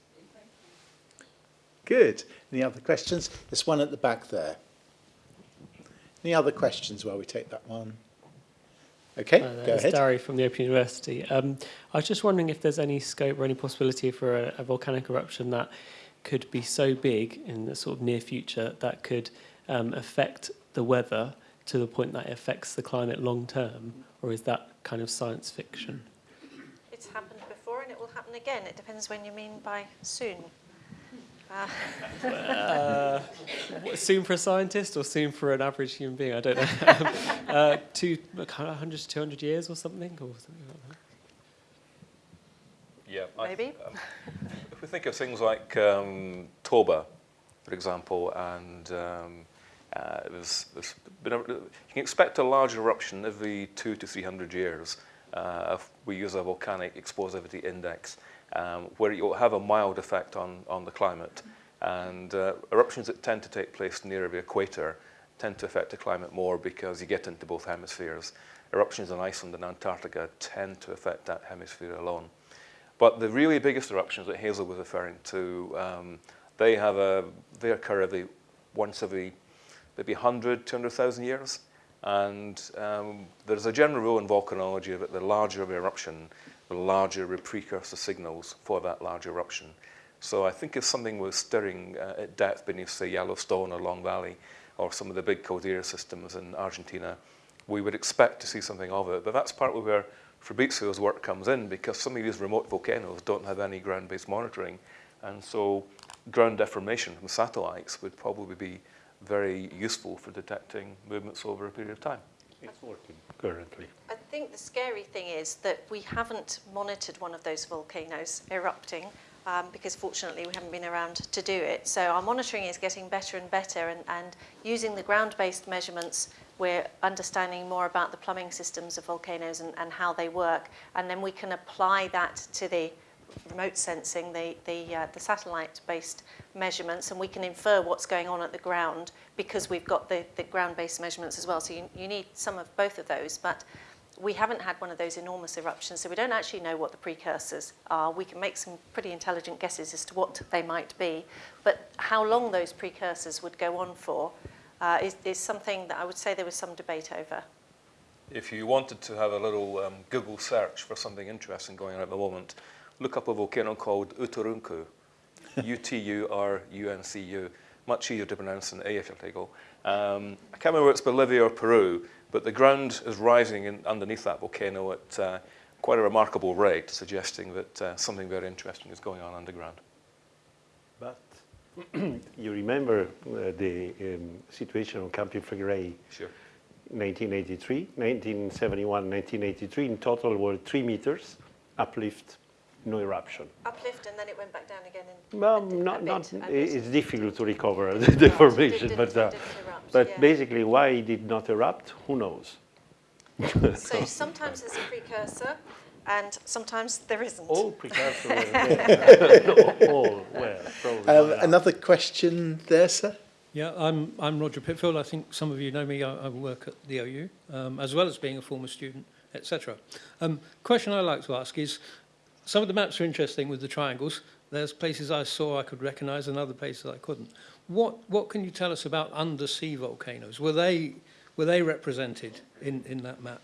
Good. Any other questions? There's one at the back there. Any other questions while we take that one? Okay, uh, go ahead. Dari from the Open University. Um, I was just wondering if there's any scope or any possibility for a, a, volcanic eruption that could be so big in the sort of near future that could um, affect the weather to the point that it affects the climate long term, or is that kind of science fiction? It's happened before and it will happen again. It depends when you mean by soon. Uh, soon for a scientist or soon for an average human being? I don't know. uh, two, 100 to 200 years or something? Or something like Yeah, I- maybe? um, if we think of things like um, Toba, for example, and um, uh, there's, there's been a, you can expect a large eruption every two to 300 years. Uh, we use a volcanic explosivity index, um, where you'll have a mild effect on, on the climate. And uh, eruptions that tend to take place near the equator tend to affect the climate more because you get into both hemispheres. Eruptions in Iceland and Antarctica tend to affect that hemisphere alone. But the really biggest eruptions that Hazel was referring to, um, they have a, they occur every once every maybe 100, 200,000 years. And um, there's a general rule in volcanology that the larger the eruption, the larger the precursor signals for that large eruption. So I think if something was stirring uh, at depth beneath, say, Yellowstone or Long Valley, or some of the big caldera systems in Argentina, we would expect to see something of it. But that's partly where Fabrizio's work comes in, because some of these remote volcanoes don't have any ground-based monitoring. And so ground deformation from satellites would probably be very useful for detecting movements over a period of time. It's working currently. I think the scary thing is that we haven't monitored one of those volcanoes erupting um, because fortunately we haven't been around to do it. So our monitoring is getting better and better and, and using the ground-based measurements we're understanding more about the plumbing systems of volcanoes and, and how they work and then we can apply that to the remote sensing, the, the, uh, the satellite-based measurements, and we can infer what's going on at the ground because we've got the, the ground-based measurements as well. So you, you need some of both of those, but we haven't had one of those enormous eruptions, so we don't actually know what the precursors are. We can make some pretty intelligent guesses as to what they might be, but how long those precursors would go on for uh, is, is something that I would say there was some debate over. If you wanted to have a little um, Google search for something interesting going on at the moment, look up a volcano called Uturuncu, U-T-U-R-U-N-C-U, much easier to pronounce than Eyjafjallajökull. Um, I can't remember if it's Bolivia or Peru, but the ground is rising in, underneath that volcano at uh, quite a remarkable rate, suggesting that uh, something very interesting is going on underground. But you remember uh, the um, situation on Campi Flegrei Sure. 1983, 1971, 1983, in total were three meters uplift, no eruption. Uplift and then it went back down again. In Well, a, not, a not, it's difficult to recover the deformation, didn't- but, uh, erupt, but yeah. basically why it did not erupt, who knows? So sometimes there's a precursor and sometimes there isn't. All precursors were there. All were, probably. Um, another question there, sir? Yeah, I'm, I'm Roger Pitfield. I think some of you know me. I, I work at the OU, um, as well as being a former student, etc. Um, question I'd like to ask is, some of the maps are interesting with the triangles. There's places I saw I could recognise and other places I couldn't. What, what can you tell us about undersea volcanoes? Were they, were they represented in, in that map?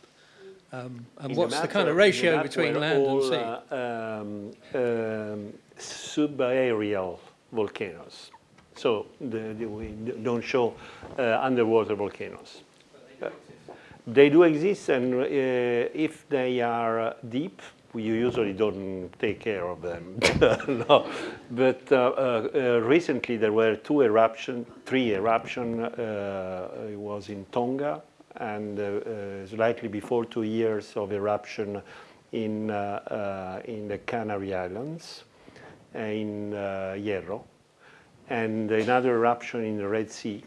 Um, and In what's the, map kind of in the ratio between were land and all, sea? uh, um, um, subaerial volcanoes. So the, the, we don't show uh, underwater volcanoes. Uh, They do exist, and uh, if they are uh, deep, we usually don't take care of them. no. But uh, uh, uh, recently there were two eruption, three eruption. Uh, it was in Tonga, and uh, uh, slightly before two years of eruption in uh, uh, in the Canary Islands, in uh, Hierro, and another eruption in the Red Sea,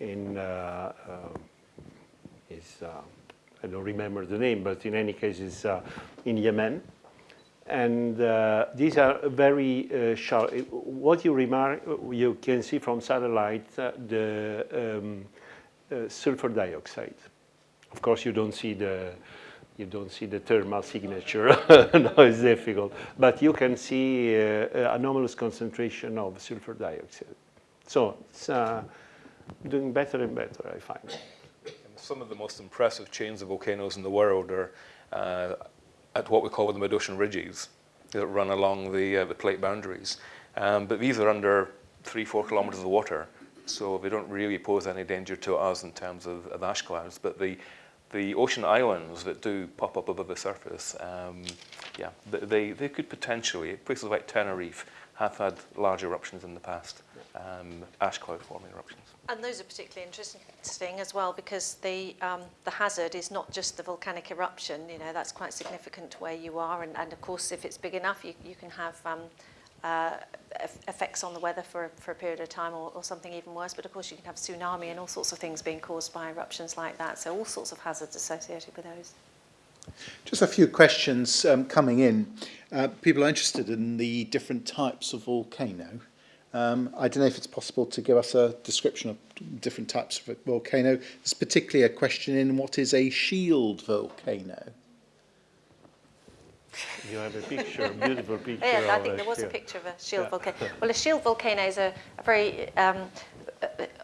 in uh, uh, is uh, I don't remember the name, but in any case, it's uh, in Yemen. And uh, these are very uh, sharp. What you remark, you can see from satellite the um, sulfur dioxide. Of course, you don't see the you don't see the thermal signature. no, it's difficult. But you can see uh, anomalous concentration of sulfur dioxide. So it's uh, doing better and better, I find. Some of the most impressive chains of volcanoes in the world are uh, at what we call the mid-ocean ridges that run along the, uh, the plate boundaries. Um, but these are under three, four kilometers of water, so they don't really pose any danger to us in terms of, of ash clouds. But the, the ocean islands that do pop up above the surface, um, yeah, they, they could potentially, places like Tenerife have had large eruptions in the past, um, ash cloud forming eruptions. And those are particularly interesting as well because the, um, the hazard is not just the volcanic eruption, you know, that's quite significant where you are. And, and of course, if it's big enough, you, you can have um, uh, effects on the weather for, for a period of time or, or something even worse. But of course, you can have tsunami and all sorts of things being caused by eruptions like that. So all sorts of hazards associated with those. Just a few questions um, coming in. Uh, people are interested in the different types of volcano. Um, I don't know if it's possible to give us a description of different types of volcano. There's particularly a question in what is a shield volcano? You have a picture, a beautiful picture. yeah, I think there was shield. a picture of a shield yeah. volcano. Well, a shield volcano is a, a very um,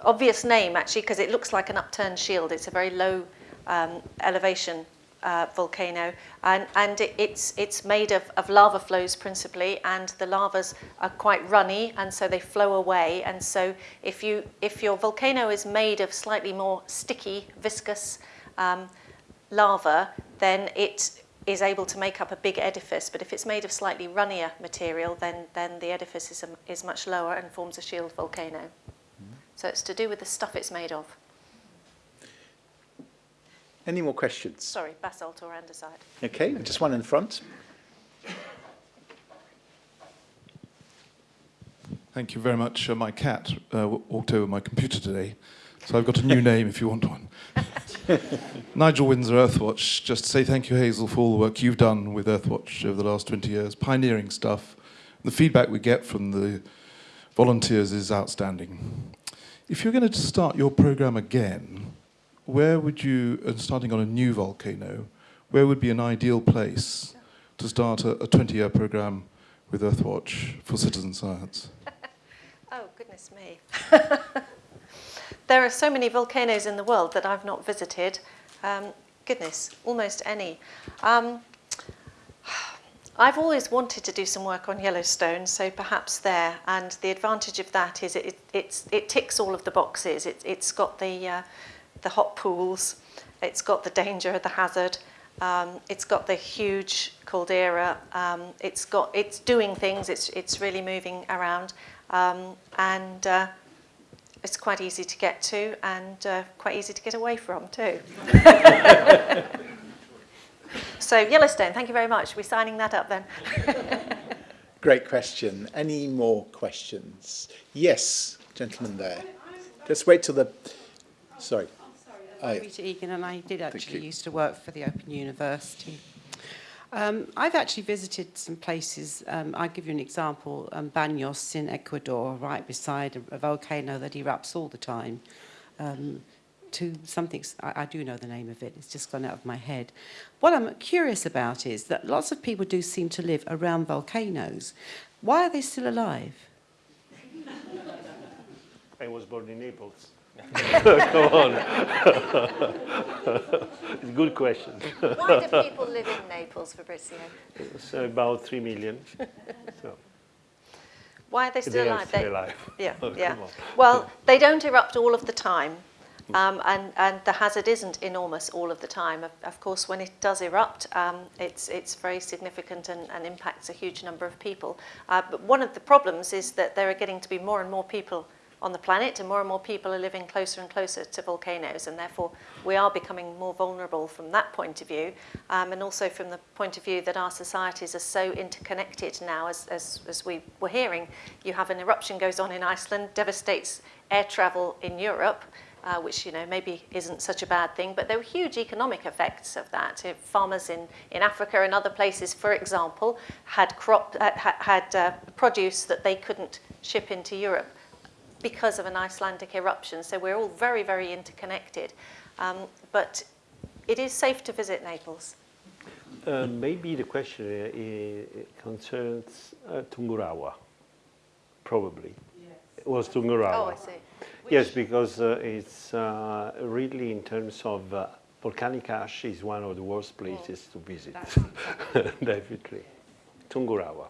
obvious name, actually, because it looks like an upturned shield. It's a very low um, elevation uh, volcano and, and it, it's, it's made of, of lava flows principally and the lavas are quite runny and so they flow away and so if, you, if your volcano is made of slightly more sticky, viscous um, lava then it is able to make up a big edifice but if it's made of slightly runnier material then, then the edifice is, a, is much lower and forms a shield volcano. Mm. So it's to do with the stuff it's made of. Any more questions? Sorry, basalt or andesite. Okay, just one in front. Thank you very much. Uh, my cat uh, walked over my computer today, so I've got a new name if you want one. Nigel Winser Earthwatch. Just to say thank you, Hazel, for all the work you've done with Earthwatch over the last 20 years. Pioneering stuff. The feedback we get from the volunteers is outstanding. If you're going to start your program again, where would you, uh, starting on a new volcano, where would be an ideal place to start a 20-year program with Earthwatch for citizen science? oh, goodness me. there are so many volcanoes in the world that I've not visited. Um, goodness, almost any. Um, I've always wanted to do some work on Yellowstone, so perhaps there. And the advantage of that is it, it, it ticks all of the boxes. It, has got the uh, the hot pools, it's got the danger, of the hazard, um, it's got the huge caldera, um, it's, got, it's doing things, it's, it's really moving around, um, and uh, it's quite easy to get to and uh, quite easy to get away from too. so Yellowstone, thank you very much. We're signing that up then. Great question. Any more questions? Yes, gentleman there. Just wait till the... Sorry. I'm Rita Egan, and I did actually used to work for the Open University. Um, I've actually visited some places. Um, I'll give you an example. Um, Baños in Ecuador, right beside a, a volcano that erupts all the time. Um, to something, I, I do know the name of it, it's just gone out of my head. What I'm curious about is that lots of people do seem to live around volcanoes. Why are they still alive? I was born in Naples. Come on. it's a good question. Why do people live in Naples, Fabrizio? It's about three million. So. Why are they still they alive? Still they, alive. Yeah, oh, yeah. Well, they don't erupt all of the time. Um, and, and the hazard isn't enormous all of the time. Of, of course, when it does erupt, um, it's, it's very significant and, and impacts a huge number of people. Uh, but one of the problems is that there are getting to be more and more people on the planet and more and more people are living closer and closer to volcanoes and therefore we are becoming more vulnerable from that point of view um, and also from the point of view that our societies are so interconnected now as, as, as we were hearing. You have an eruption goes on in Iceland, devastates air travel in Europe uh, which you know maybe isn't such a bad thing, but there were huge economic effects of that. If farmers in, in Africa and other places, for example, had crop uh, had uh, produce that they couldn't ship into Europe, because of an Icelandic eruption. So we're all very, very interconnected. Um, but it is safe to visit Naples. Uh, maybe the question uh, concerns uh, Tungurahua, probably. Yes. It was Tungurahua. Oh, I see. Which? Yes, because uh, it's uh, really in terms of uh, volcanic ash is one of the worst places to visit, definitely. Tungurahua.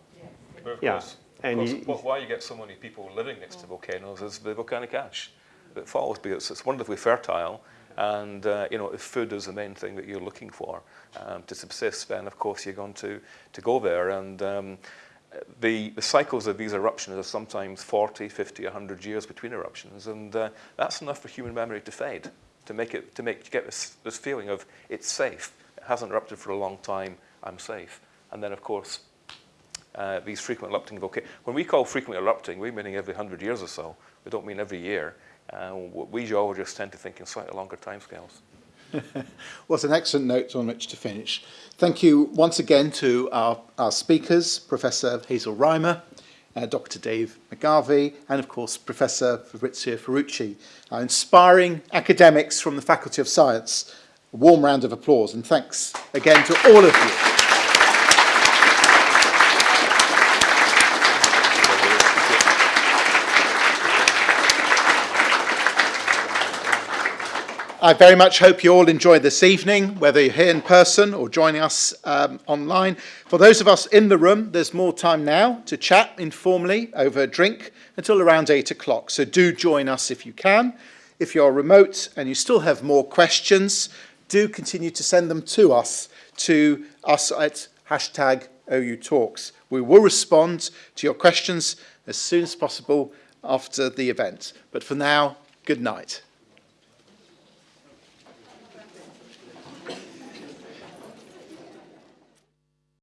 Yes. Yeah. And course, why you get so many people living next to volcanoes is the volcanic ash that falls because it's wonderfully fertile and uh, you know if food is the main thing that you're looking for um, to subsist then of course you're going to to go there and um, the, the cycles of these eruptions are sometimes 40, 50, 100 years between eruptions, and uh, that's enough for human memory to fade, to make it, to make, to get this, this feeling of it's safe. It hasn't erupted for a long time, I'm safe. And then, of course, uh, these frequent erupting volcanoes. When we call frequently erupting, we mean every 100 years or so. We don't mean every year. Uh, we geologists tend to think in slightly longer timescales. well, it's an excellent note on which to finish. Thank you once again to our, our speakers, Professor Hazel Rymer, uh, Dr. Dave McGarvie, and of course, Professor Fabrizio Ferrucci, our inspiring academics from the Faculty of Science. A warm round of applause, and thanks again to all of you. I very much hope you all enjoyed this evening, whether you're here in person or joining us um, online. For those of us in the room, there's more time now to chat informally over a drink until around 8 o'clock. So do join us if you can. If you're remote and you still have more questions, do continue to send them to us, to us at hashtag OU Talks. We will respond to your questions as soon as possible after the event. But for now, good night.